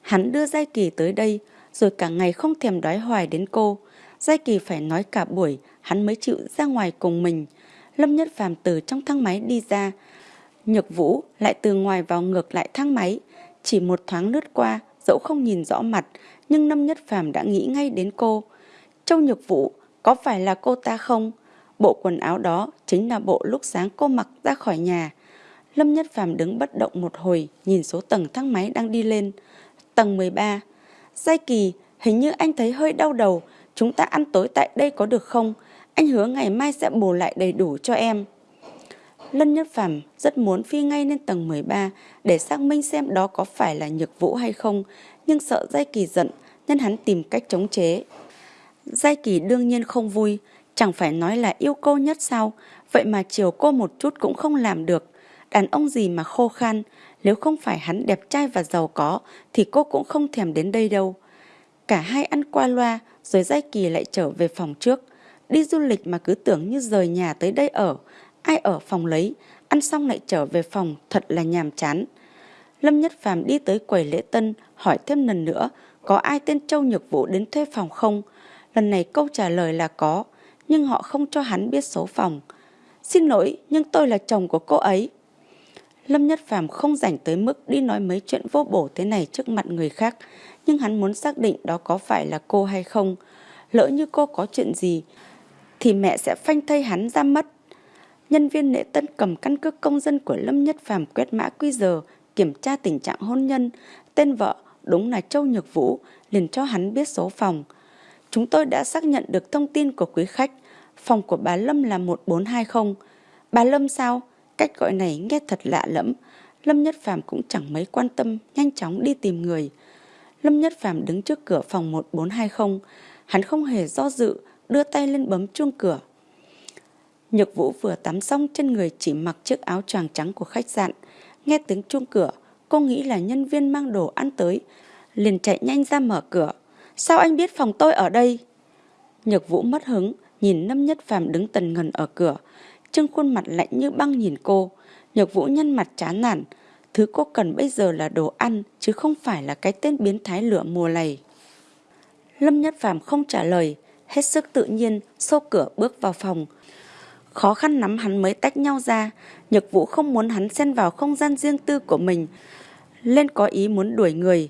Hắn đưa Giai Kỳ tới đây, rồi cả ngày không thèm đói hoài đến cô. Giai Kỳ phải nói cả buổi, hắn mới chịu ra ngoài cùng mình. Lâm Nhất Phàm từ trong thang máy đi ra. Nhược Vũ lại từ ngoài vào ngược lại thang máy. Chỉ một thoáng lướt qua, dẫu không nhìn rõ mặt, nhưng Lâm Nhất Phàm đã nghĩ ngay đến cô. Châu Nhược Vũ, có phải là cô ta không? Bộ quần áo đó chính là bộ lúc sáng cô mặc ra khỏi nhà. Lâm Nhất Phàm đứng bất động một hồi, nhìn số tầng thang máy đang đi lên. Tầng 13. Giai Kỳ, hình như anh thấy hơi đau đầu, chúng ta ăn tối tại đây có được không? Anh hứa ngày mai sẽ bù lại đầy đủ cho em. Lâm Nhất Phàm rất muốn phi ngay lên tầng 13 để xác minh xem đó có phải là nhược vũ hay không, nhưng sợ Giai Kỳ giận nên hắn tìm cách chống chế. Giai Kỳ đương nhiên không vui, chẳng phải nói là yêu cô nhất sao, vậy mà chiều cô một chút cũng không làm được. Đàn ông gì mà khô khan, nếu không phải hắn đẹp trai và giàu có thì cô cũng không thèm đến đây đâu. Cả hai ăn qua loa rồi Giai Kỳ lại trở về phòng trước. Đi du lịch mà cứ tưởng như rời nhà tới đây ở, ai ở phòng lấy, ăn xong lại trở về phòng thật là nhàm chán. Lâm Nhất Phàm đi tới quầy lễ tân hỏi thêm lần nữa có ai tên Châu Nhược Vũ đến thuê phòng không? Lần này câu trả lời là có, nhưng họ không cho hắn biết số phòng. Xin lỗi, nhưng tôi là chồng của cô ấy. Lâm Nhất Phàm không rảnh tới mức đi nói mấy chuyện vô bổ thế này trước mặt người khác, nhưng hắn muốn xác định đó có phải là cô hay không. Lỡ như cô có chuyện gì, thì mẹ sẽ phanh thây hắn ra mất. Nhân viên lễ tân cầm căn cước công dân của Lâm Nhất Phàm quét mã quy giờ, kiểm tra tình trạng hôn nhân, tên vợ đúng là Châu Nhược Vũ, liền cho hắn biết số phòng. Chúng tôi đã xác nhận được thông tin của quý khách, phòng của bà Lâm là 1420. Bà Lâm sao? Cách gọi này nghe thật lạ lẫm. Lâm Nhất Phàm cũng chẳng mấy quan tâm, nhanh chóng đi tìm người. Lâm Nhất Phàm đứng trước cửa phòng 1420, hắn không hề do dự, đưa tay lên bấm chuông cửa. Nhược Vũ vừa tắm xong trên người chỉ mặc chiếc áo choàng trắng của khách sạn. Nghe tiếng chuông cửa, cô nghĩ là nhân viên mang đồ ăn tới, liền chạy nhanh ra mở cửa. Sao anh biết phòng tôi ở đây? Nhược Vũ mất hứng, nhìn Lâm Nhất Phàm đứng tần ngần ở cửa, trưng khuôn mặt lạnh như băng nhìn cô. Nhược Vũ nhân mặt chán nản, thứ cô cần bây giờ là đồ ăn chứ không phải là cái tên biến thái lửa mùa này. Lâm Nhất Phàm không trả lời, hết sức tự nhiên xô cửa bước vào phòng. Khó khăn lắm hắn mới tách nhau ra, Nhược Vũ không muốn hắn xen vào không gian riêng tư của mình, lên có ý muốn đuổi người.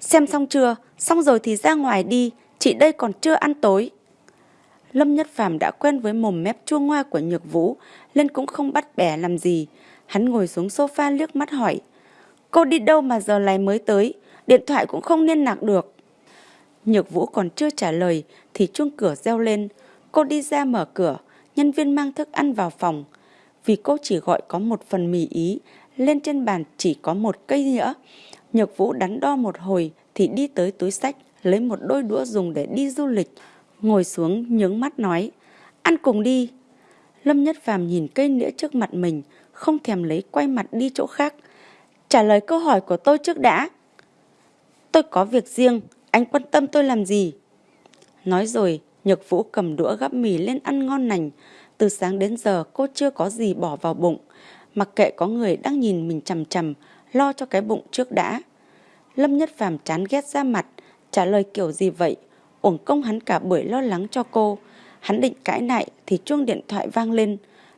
Xem xong chưa? Xong rồi thì ra ngoài đi, chị đây còn chưa ăn tối. Lâm Nhất Phàm đã quen với mồm mép chua ngoa của Nhược Vũ, nên cũng không bắt bẻ làm gì. Hắn ngồi xuống sofa liếc mắt hỏi, cô đi đâu mà giờ này mới tới, điện thoại cũng không liên lạc được. Nhược Vũ còn chưa trả lời thì chuông cửa reo lên. Cô đi ra mở cửa, nhân viên mang thức ăn vào phòng. Vì cô chỉ gọi có một phần mì ý, lên trên bàn chỉ có một cây nhỡ. Nhược Vũ đắn đo một hồi thì đi tới túi sách, lấy một đôi đũa dùng để đi du lịch. Ngồi xuống nhướng mắt nói, ăn cùng đi. Lâm Nhất Phàm nhìn cây nĩa trước mặt mình, không thèm lấy quay mặt đi chỗ khác. Trả lời câu hỏi của tôi trước đã. Tôi có việc riêng, anh quan tâm tôi làm gì? Nói rồi, Nhược Vũ cầm đũa gắp mì lên ăn ngon lành. Từ sáng đến giờ cô chưa có gì bỏ vào bụng. Mặc kệ có người đang nhìn mình chằm chằm, lo cho cái bụng trước đã. Lâm Nhất Phàm chán ghét ra mặt, trả lời kiểu gì vậy? Uổng công hắn cả buổi lo lắng cho cô. Hắn định cãi lại thì chuông điện thoại vang lên.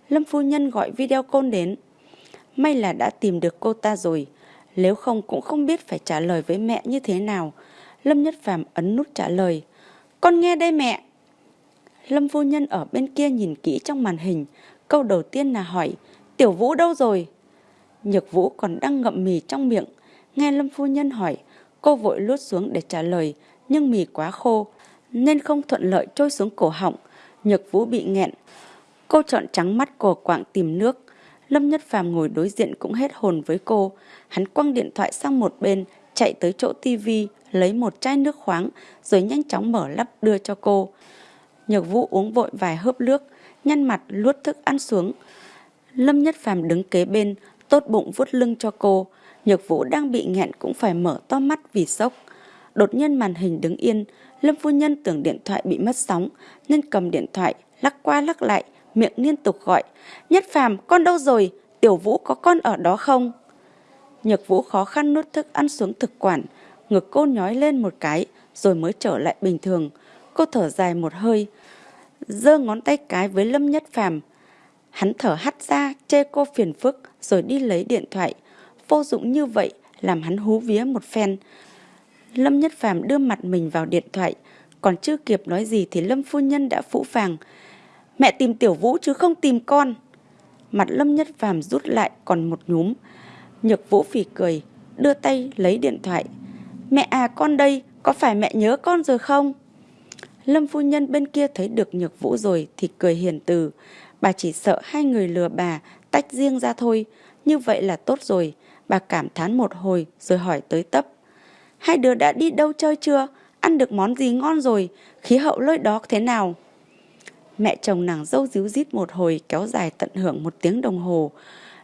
Lâm phu nhân gọi video côn đến. May là đã tìm được cô ta rồi. Nếu không cũng không biết phải trả lời với mẹ như thế nào. Lâm Nhất Phàm ấn nút trả lời. Con nghe đây mẹ. Lâm phu nhân ở bên kia nhìn kỹ trong màn hình. Câu đầu tiên là hỏi, Tiểu Vũ đâu rồi? Nhược Vũ còn đang ngậm mì trong miệng. Nghe Lâm phu nhân hỏi, cô vội lút xuống để trả lời, nhưng mì quá khô, nên không thuận lợi trôi xuống cổ họng. Nhược Vũ bị nghẹn. Cô chọn trắng mắt cổ quạng tìm nước. Lâm Nhất Phàm ngồi đối diện cũng hết hồn với cô. Hắn quăng điện thoại sang một bên, chạy tới chỗ tivi, lấy một chai nước khoáng, rồi nhanh chóng mở lắp đưa cho cô. Nhược Vũ uống vội vài hớp nước, nhăn mặt luốt thức ăn xuống. Lâm Nhất Phàm đứng kế bên, tốt bụng vuốt lưng cho cô. Nhược Vũ đang bị nghẹn cũng phải mở to mắt vì sốc. Đột nhiên màn hình đứng yên, Lâm phu nhân tưởng điện thoại bị mất sóng, nên cầm điện thoại, lắc qua lắc lại, miệng liên tục gọi. Nhất Phàm, con đâu rồi? Tiểu Vũ có con ở đó không? Nhược Vũ khó khăn nuốt thức ăn xuống thực quản, ngực cô nhói lên một cái, rồi mới trở lại bình thường. Cô thở dài một hơi, giơ ngón tay cái với Lâm Nhất Phàm. Hắn thở hắt ra, chê cô phiền phức, rồi đi lấy điện thoại. Vô dụng như vậy, làm hắn hú vía một phen. Lâm Nhất Phàm đưa mặt mình vào điện thoại, còn chưa kịp nói gì thì Lâm Phu Nhân đã phũ phàng. Mẹ tìm Tiểu Vũ chứ không tìm con. Mặt Lâm Nhất Phàm rút lại còn một nhúm. Nhược Vũ phỉ cười, đưa tay lấy điện thoại. Mẹ à con đây, có phải mẹ nhớ con rồi không? Lâm phu nhân bên kia thấy được Nhược Vũ rồi thì cười hiền từ. Bà chỉ sợ hai người lừa bà tách riêng ra thôi. Như vậy là tốt rồi. Bà cảm thán một hồi rồi hỏi tới tấp. Hai đứa đã đi đâu chơi chưa? Ăn được món gì ngon rồi? Khí hậu lơi đó thế nào? Mẹ chồng nàng dâu díu dít một hồi kéo dài tận hưởng một tiếng đồng hồ.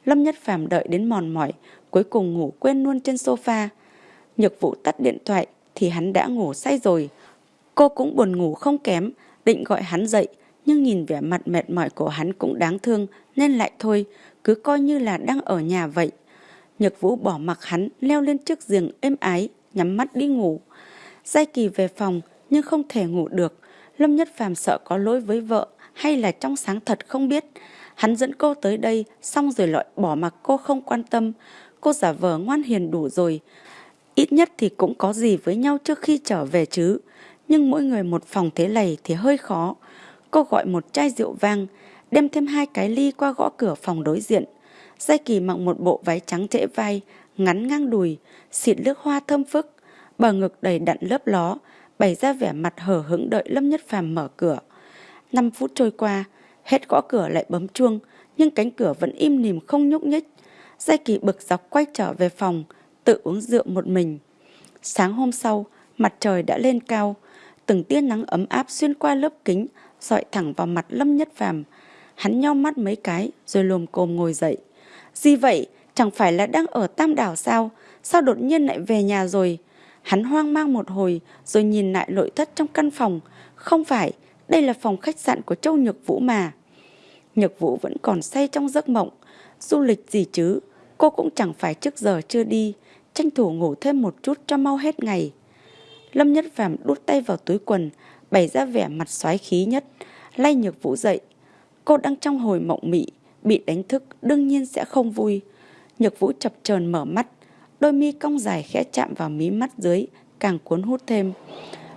Lâm Nhất Phàm đợi đến mòn mỏi, cuối cùng ngủ quên luôn trên sofa. Nhược vụ tắt điện thoại thì hắn đã ngủ say rồi. Cô cũng buồn ngủ không kém, định gọi hắn dậy, nhưng nhìn vẻ mặt mệt mỏi của hắn cũng đáng thương nên lại thôi, cứ coi như là đang ở nhà vậy. Nhược Vũ bỏ mặc hắn leo lên chiếc giường êm ái, nhắm mắt đi ngủ. Giai Kỳ về phòng nhưng không thể ngủ được. Lâm Nhất Phàm sợ có lỗi với vợ hay là trong sáng thật không biết. Hắn dẫn cô tới đây xong rồi loại bỏ mặc cô không quan tâm. Cô giả vờ ngoan hiền đủ rồi. Ít nhất thì cũng có gì với nhau trước khi trở về chứ. Nhưng mỗi người một phòng thế này thì hơi khó. Cô gọi một chai rượu vang, đem thêm hai cái ly qua gõ cửa phòng đối diện. Giai Kỳ mặc một bộ váy trắng trễ vai, ngắn ngang đùi, xịt nước hoa thơm phức, bờ ngực đầy đặn lớp ló, bày ra vẻ mặt hở hững đợi Lâm Nhất Phàm mở cửa. Năm phút trôi qua, hết gõ cửa lại bấm chuông, nhưng cánh cửa vẫn im nìm không nhúc nhích. Giai Kỳ bực dọc quay trở về phòng, tự uống rượu một mình. Sáng hôm sau, mặt trời đã lên cao, từng tia nắng ấm áp xuyên qua lớp kính, dọi thẳng vào mặt Lâm Nhất Phàm. Hắn nheo mắt mấy cái rồi lồm cồm ngồi dậy. Gì vậy? Chẳng phải là đang ở Tam Đảo sao? Sao đột nhiên lại về nhà rồi? Hắn hoang mang một hồi rồi nhìn lại nội thất trong căn phòng. Không phải, đây là phòng khách sạn của Châu Nhược Vũ mà. Nhược Vũ vẫn còn say trong giấc mộng. Du lịch gì chứ? Cô cũng chẳng phải trước giờ chưa đi. Tranh thủ ngủ thêm một chút cho mau hết ngày. Lâm Nhất Phàm đút tay vào túi quần, bày ra vẻ mặt xoái khí nhất, lay Nhược Vũ dậy. Cô đang trong hồi mộng mị, bị đánh thức đương nhiên sẽ không vui. Nhược Vũ chập chờn mở mắt, đôi mi cong dài khẽ chạm vào mí mắt dưới, càng cuốn hút thêm.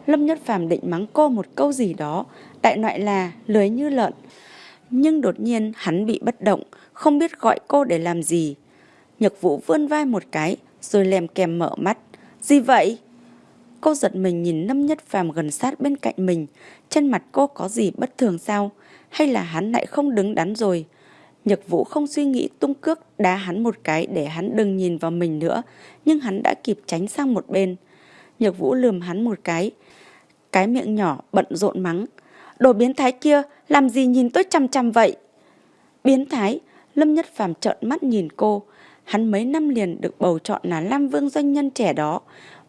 Lâm Nhất Phàm định mắng cô một câu gì đó, đại loại là lưới như lợn. Nhưng đột nhiên hắn bị bất động, không biết gọi cô để làm gì. Nhược Vũ vươn vai một cái, rồi lèm kèm mở mắt. Gì vậy? Cô giật mình nhìn Lâm Nhất Phàm gần sát bên cạnh mình. Trên mặt cô có gì bất thường sao? Hay là hắn lại không đứng đắn rồi? Nhật Vũ không suy nghĩ tung cước đá hắn một cái để hắn đừng nhìn vào mình nữa. Nhưng hắn đã kịp tránh sang một bên. Nhật Vũ lườm hắn một cái. Cái miệng nhỏ bận rộn mắng. Đồ biến thái kia, làm gì nhìn tôi chăm chăm vậy? Biến thái, Lâm Nhất Phàm trợn mắt nhìn cô. Hắn mấy năm liền được bầu chọn là Lam Vương doanh nhân trẻ đó.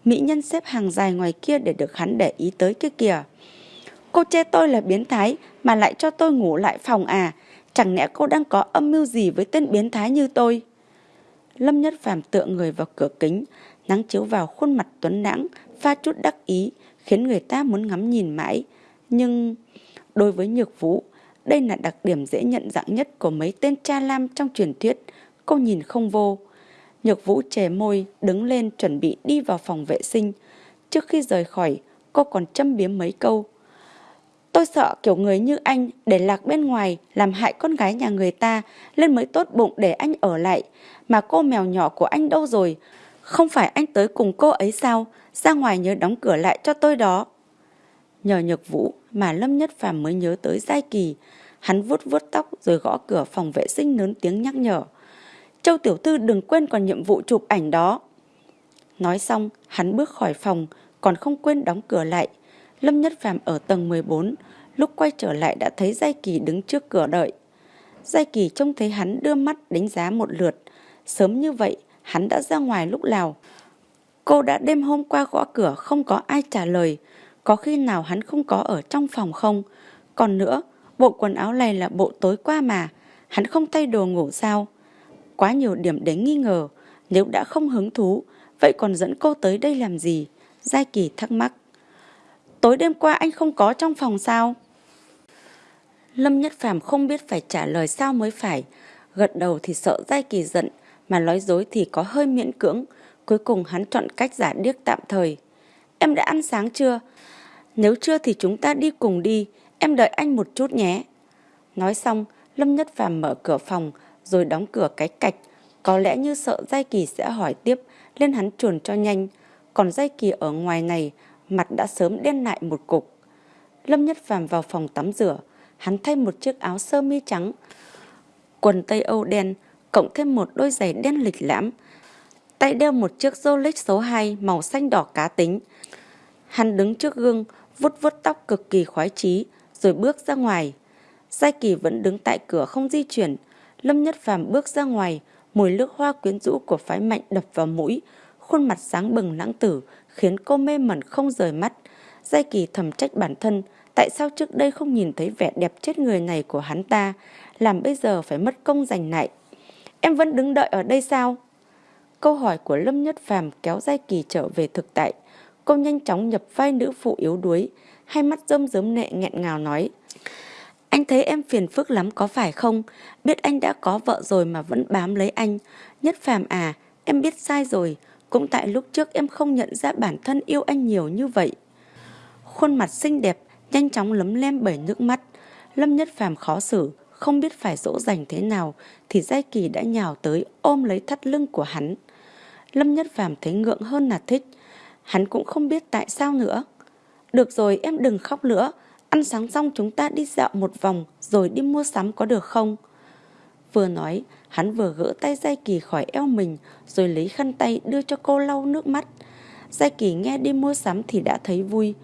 Mỹ nhân xếp hàng dài ngoài kia để được hắn để ý tới kia kìa. Cô chê tôi là biến thái mà lại cho tôi ngủ lại phòng à. Chẳng lẽ cô đang có âm mưu gì với tên biến thái như tôi? Lâm Nhất Phàm tựa người vào cửa kính, nắng chiếu vào khuôn mặt tuấn lãng, pha chút đắc ý, khiến người ta muốn ngắm nhìn mãi. Nhưng đối với Nhược Vũ, đây là đặc điểm dễ nhận dạng nhất của mấy tên cha lam trong truyền thuyết. Cô nhìn không vô. Nhược Vũ chề môi, đứng lên chuẩn bị đi vào phòng vệ sinh. Trước khi rời khỏi, cô còn châm biếm mấy câu. Tôi sợ kiểu người như anh để lạc bên ngoài làm hại con gái nhà người ta nên mới tốt bụng để anh ở lại. Mà cô mèo nhỏ của anh đâu rồi? Không phải anh tới cùng cô ấy sao? Ra ngoài nhớ đóng cửa lại cho tôi đó. Nhờ nhược vũ mà Lâm Nhất Phàm mới nhớ tới Giai Kỳ. Hắn vuốt vuốt tóc rồi gõ cửa phòng vệ sinh lớn tiếng nhắc nhở. Châu Tiểu Thư đừng quên còn nhiệm vụ chụp ảnh đó. Nói xong, hắn bước khỏi phòng, còn không quên đóng cửa lại. Lâm Nhất Phàm ở tầng 14, lúc quay trở lại đã thấy Giai Kỳ đứng trước cửa đợi. Giai Kỳ trông thấy hắn đưa mắt đánh giá một lượt. Sớm như vậy, hắn đã ra ngoài lúc nào. Cô đã đêm hôm qua gõ cửa không có ai trả lời. Có khi nào hắn không có ở trong phòng không? Còn nữa, bộ quần áo này là bộ tối qua mà. Hắn không thay đồ ngủ sao? Quá nhiều điểm đến nghi ngờ. Nếu đã không hứng thú, vậy còn dẫn cô tới đây làm gì? Giai Kỳ thắc mắc. Tối đêm qua anh không có trong phòng sao? Lâm Nhất Phàm không biết phải trả lời sao mới phải. Gật đầu thì sợ Giai Kỳ giận, mà nói dối thì có hơi miễn cưỡng. Cuối cùng hắn chọn cách giả điếc tạm thời. Em đã ăn sáng chưa? Nếu chưa thì chúng ta đi cùng đi, em đợi anh một chút nhé. Nói xong, Lâm Nhất Phàm mở cửa phòng, rồi đóng cửa cái cạch. Có lẽ như sợ Giai Kỳ sẽ hỏi tiếp, nên hắn chuồn cho nhanh. Còn Giai Kỳ ở ngoài này, mặt đã sớm đen lại một cục. Lâm Nhất Phàm vào phòng tắm rửa, hắn thay một chiếc áo sơ mi trắng, quần tây Âu đen, cộng thêm một đôi giày đen lịch lãm. Tay đeo một chiếc Rolex số 2 màu xanh đỏ cá tính. Hắn đứng trước gương, vuốt vuốt tóc cực kỳ khoái chí, rồi bước ra ngoài. Giai Kỳ vẫn đứng tại cửa không di chuyển. Lâm Nhất Phàm bước ra ngoài, mùi nước hoa quyến rũ của phái mạnh đập vào mũi, khuôn mặt sáng bừng lãng tử, khiến cô mê mẩn không rời mắt. Giai Kỳ thầm trách bản thân, tại sao trước đây không nhìn thấy vẻ đẹp chết người này của hắn ta, làm bây giờ phải mất công giành lại. Em vẫn đứng đợi ở đây sao? Câu hỏi của Lâm Nhất Phàm kéo Giai Kỳ trở về thực tại. Cô nhanh chóng nhập vai nữ phụ yếu đuối, hai mắt rơm rớm nệ nghẹn ngào nói. Anh thấy em phiền phức lắm có phải không? Biết anh đã có vợ rồi mà vẫn bám lấy anh. Nhất Phàm à, em biết sai rồi. Cũng tại lúc trước em không nhận ra bản thân yêu anh nhiều như vậy. Khuôn mặt xinh đẹp, nhanh chóng lấm lem bởi nước mắt. Lâm Nhất Phàm khó xử, không biết phải dỗ dành thế nào, thì Giai Kỳ đã nhào tới ôm lấy thắt lưng của hắn. Lâm Nhất Phàm thấy ngượng hơn là thích. Hắn cũng không biết tại sao nữa. Được rồi, em đừng khóc nữa. Ăn sáng xong chúng ta đi dạo một vòng rồi đi mua sắm có được không? Vừa nói, hắn vừa gỡ tay Giai Kỳ khỏi eo mình rồi lấy khăn tay đưa cho cô lau nước mắt. Giai Kỳ nghe đi mua sắm thì đã thấy vui.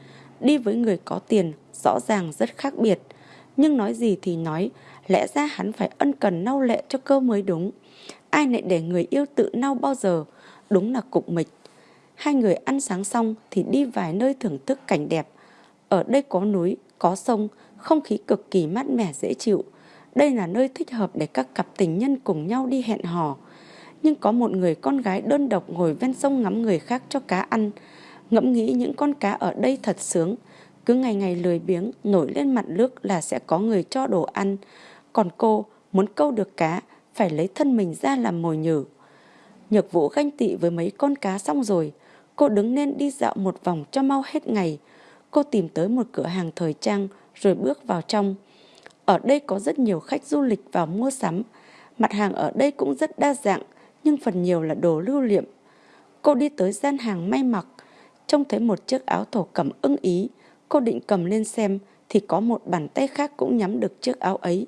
Đi với người có tiền rõ ràng rất khác biệt. Nhưng nói gì thì nói, lẽ ra hắn phải ân cần nau lệ cho cơ mới đúng. Ai lại để người yêu tự nau bao giờ, đúng là cục mịch. Hai người ăn sáng xong thì đi vài nơi thưởng thức cảnh đẹp. Ở đây có núi, có sông, không khí cực kỳ mát mẻ dễ chịu. Đây là nơi thích hợp để các cặp tình nhân cùng nhau đi hẹn hò. Nhưng có một người con gái đơn độc ngồi ven sông ngắm người khác cho cá ăn. Ngẫm nghĩ những con cá ở đây thật sướng. Cứ ngày ngày lười biếng nổi lên mặt nước là sẽ có người cho đồ ăn. Còn cô muốn câu được cá phải lấy thân mình ra làm mồi nhử. Nhược vũ ganh tị với mấy con cá xong rồi. Cô đứng lên đi dạo một vòng cho mau hết ngày. Cô tìm tới một cửa hàng thời trang rồi bước vào trong. Ở đây có rất nhiều khách du lịch vào mua sắm. Mặt hàng ở đây cũng rất đa dạng, nhưng phần nhiều là đồ lưu niệm. Cô đi tới gian hàng may mặc. Trông thấy một chiếc áo thổ cẩm ưng ý, cô định cầm lên xem thì có một bàn tay khác cũng nhắm được chiếc áo ấy.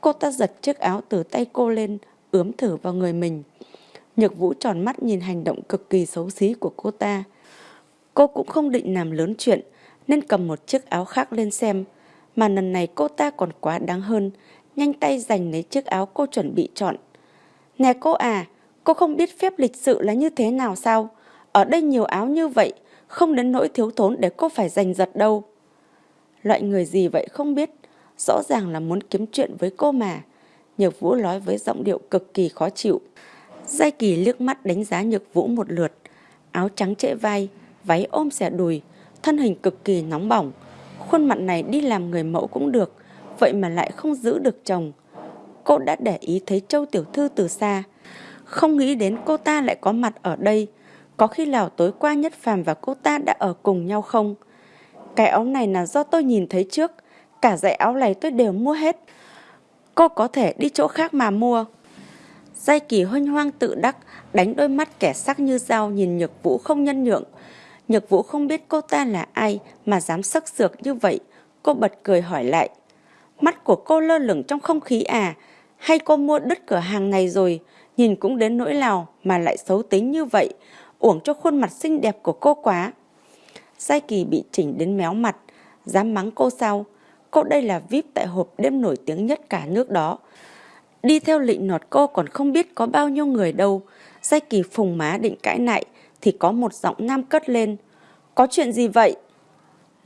Cô ta giật chiếc áo từ tay cô lên, ướm thử vào người mình. Nhược Vũ tròn mắt nhìn hành động cực kỳ xấu xí của cô ta. Cô cũng không định làm lớn chuyện, nên cầm một chiếc áo khác lên xem. Mà lần này cô ta còn quá đáng hơn, nhanh tay giành lấy chiếc áo cô chuẩn bị chọn. Nè cô à, cô không biết phép lịch sự là như thế nào sao? Ở đây nhiều áo như vậy, không đến nỗi thiếu thốn để cô phải giành giật đâu. Loại người gì vậy không biết, rõ ràng là muốn kiếm chuyện với cô mà. Nhược Vũ nói với giọng điệu cực kỳ khó chịu. Giai Kỳ liếc mắt đánh giá Nhược Vũ một lượt. Áo trắng trễ vai, váy ôm xẻ đùi, thân hình cực kỳ nóng bỏng. Khuôn mặt này đi làm người mẫu cũng được, vậy mà lại không giữ được chồng. Cô đã để ý thấy Châu Tiểu Thư từ xa. Không nghĩ đến cô ta lại có mặt ở đây. Có khi nào tối qua Nhất Phàm và cô ta đã ở cùng nhau không? Cái áo này là do tôi nhìn thấy trước. Cả dãy áo này tôi đều mua hết. Cô có thể đi chỗ khác mà mua. Giai kỳ hoanh hoang tự đắc, đánh đôi mắt kẻ sắc như dao nhìn Nhược Vũ không nhân nhượng. Nhược Vũ không biết cô ta là ai mà dám sắc sược như vậy. Cô bật cười hỏi lại. Mắt của cô lơ lửng trong không khí à? Hay cô mua đứt cửa hàng này rồi? Nhìn cũng đến nỗi nào mà lại xấu tính như vậy. Uổng cho khuôn mặt xinh đẹp của cô quá. Sai Kỳ bị chỉnh đến méo mặt. Dám mắng cô sao? Cô đây là VIP tại hộp đêm nổi tiếng nhất cả nước đó. Đi theo lịnh nọt cô còn không biết có bao nhiêu người đâu. Sai Kỳ phùng má định cãi lại thì có một giọng nam cất lên. Có chuyện gì vậy?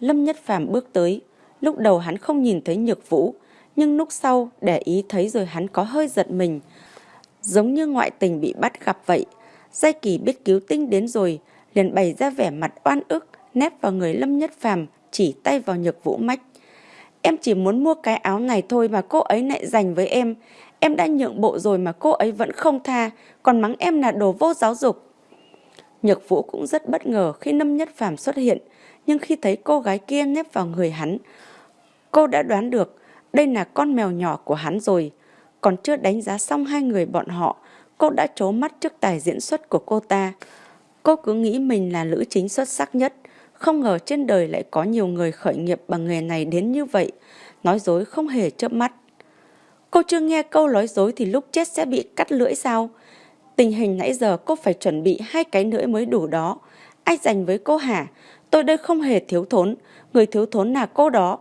Lâm Nhất Phàm bước tới. Lúc đầu hắn không nhìn thấy nhược vũ, nhưng lúc sau để ý thấy rồi hắn có hơi giật mình. Giống như ngoại tình bị bắt gặp vậy. Giai Kỳ biết cứu tinh đến rồi, liền bày ra vẻ mặt oan ức, nép vào người Lâm Nhất Phàm chỉ tay vào nhược vũ mách. Em chỉ muốn mua cái áo này thôi mà cô ấy lại dành với em. Em đã nhượng bộ rồi mà cô ấy vẫn không tha, còn mắng em là đồ vô giáo dục. Nhược Vũ cũng rất bất ngờ khi Lâm Nhất Phàm xuất hiện, nhưng khi thấy cô gái kia nép vào người hắn, cô đã đoán được đây là con mèo nhỏ của hắn rồi. Còn chưa đánh giá xong hai người bọn họ, cô đã trố mắt trước tài diễn xuất của cô ta. Cô cứ nghĩ mình là nữ chính xuất sắc nhất, không ngờ trên đời lại có nhiều người khởi nghiệp bằng nghề này đến như vậy, nói dối không hề chớp mắt. Cô chưa nghe câu nói dối thì lúc chết sẽ bị cắt lưỡi sao? Tình hình nãy giờ cô phải chuẩn bị hai cái nữa mới đủ đó. Ai dành với cô hả? Tôi đây không hề thiếu thốn, người thiếu thốn là cô đó.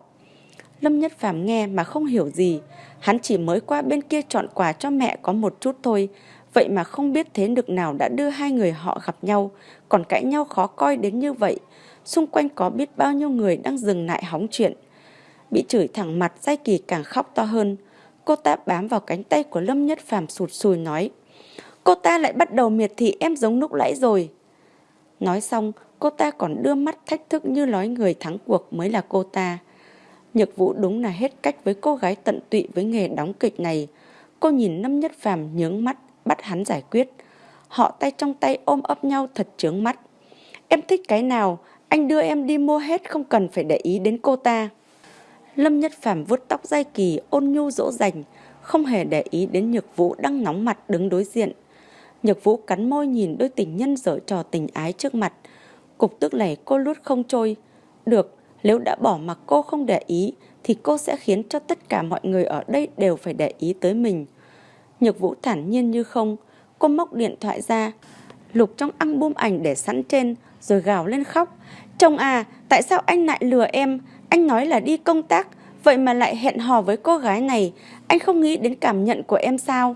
Lâm Nhất Phàm nghe mà không hiểu gì, hắn chỉ mới qua bên kia chọn quà cho mẹ có một chút thôi, vậy mà không biết thế lực nào đã đưa hai người họ gặp nhau, còn cãi nhau khó coi đến như vậy. Xung quanh có biết bao nhiêu người đang dừng lại hóng chuyện. Bị chửi thẳng mặt, Giai Kỳ càng khóc to hơn. Cô ta bám vào cánh tay của Lâm Nhất Phàm sụt sùi nói. Cô ta lại bắt đầu miệt thị em giống lúc nãy rồi. Nói xong, cô ta còn đưa mắt thách thức như nói người thắng cuộc mới là cô ta. Nhược Vũ đúng là hết cách với cô gái tận tụy với nghề đóng kịch này. Cô nhìn Lâm Nhất Phàm nhướng mắt, bắt hắn giải quyết. Họ tay trong tay ôm ấp nhau thật chướng mắt. Em thích cái nào, anh đưa em đi mua hết không cần phải để ý đến cô ta. Lâm Nhất Phàm vuốt tóc dai kỳ ôn nhu dỗ dành, không hề để ý đến Nhược Vũ đang nóng mặt đứng đối diện. Nhật Vũ cắn môi nhìn đôi tình nhân dở trò tình ái trước mặt. Cục tức này cô lút không trôi. Được, nếu đã bỏ mặc cô không để ý thì cô sẽ khiến cho tất cả mọi người ở đây đều phải để ý tới mình. Nhược Vũ thản nhiên như không, cô móc điện thoại ra, lục trong album ảnh để sẵn trên rồi gào lên khóc. Chồng à, tại sao anh lại lừa em? Anh nói là đi công tác, vậy mà lại hẹn hò với cô gái này. Anh không nghĩ đến cảm nhận của em sao?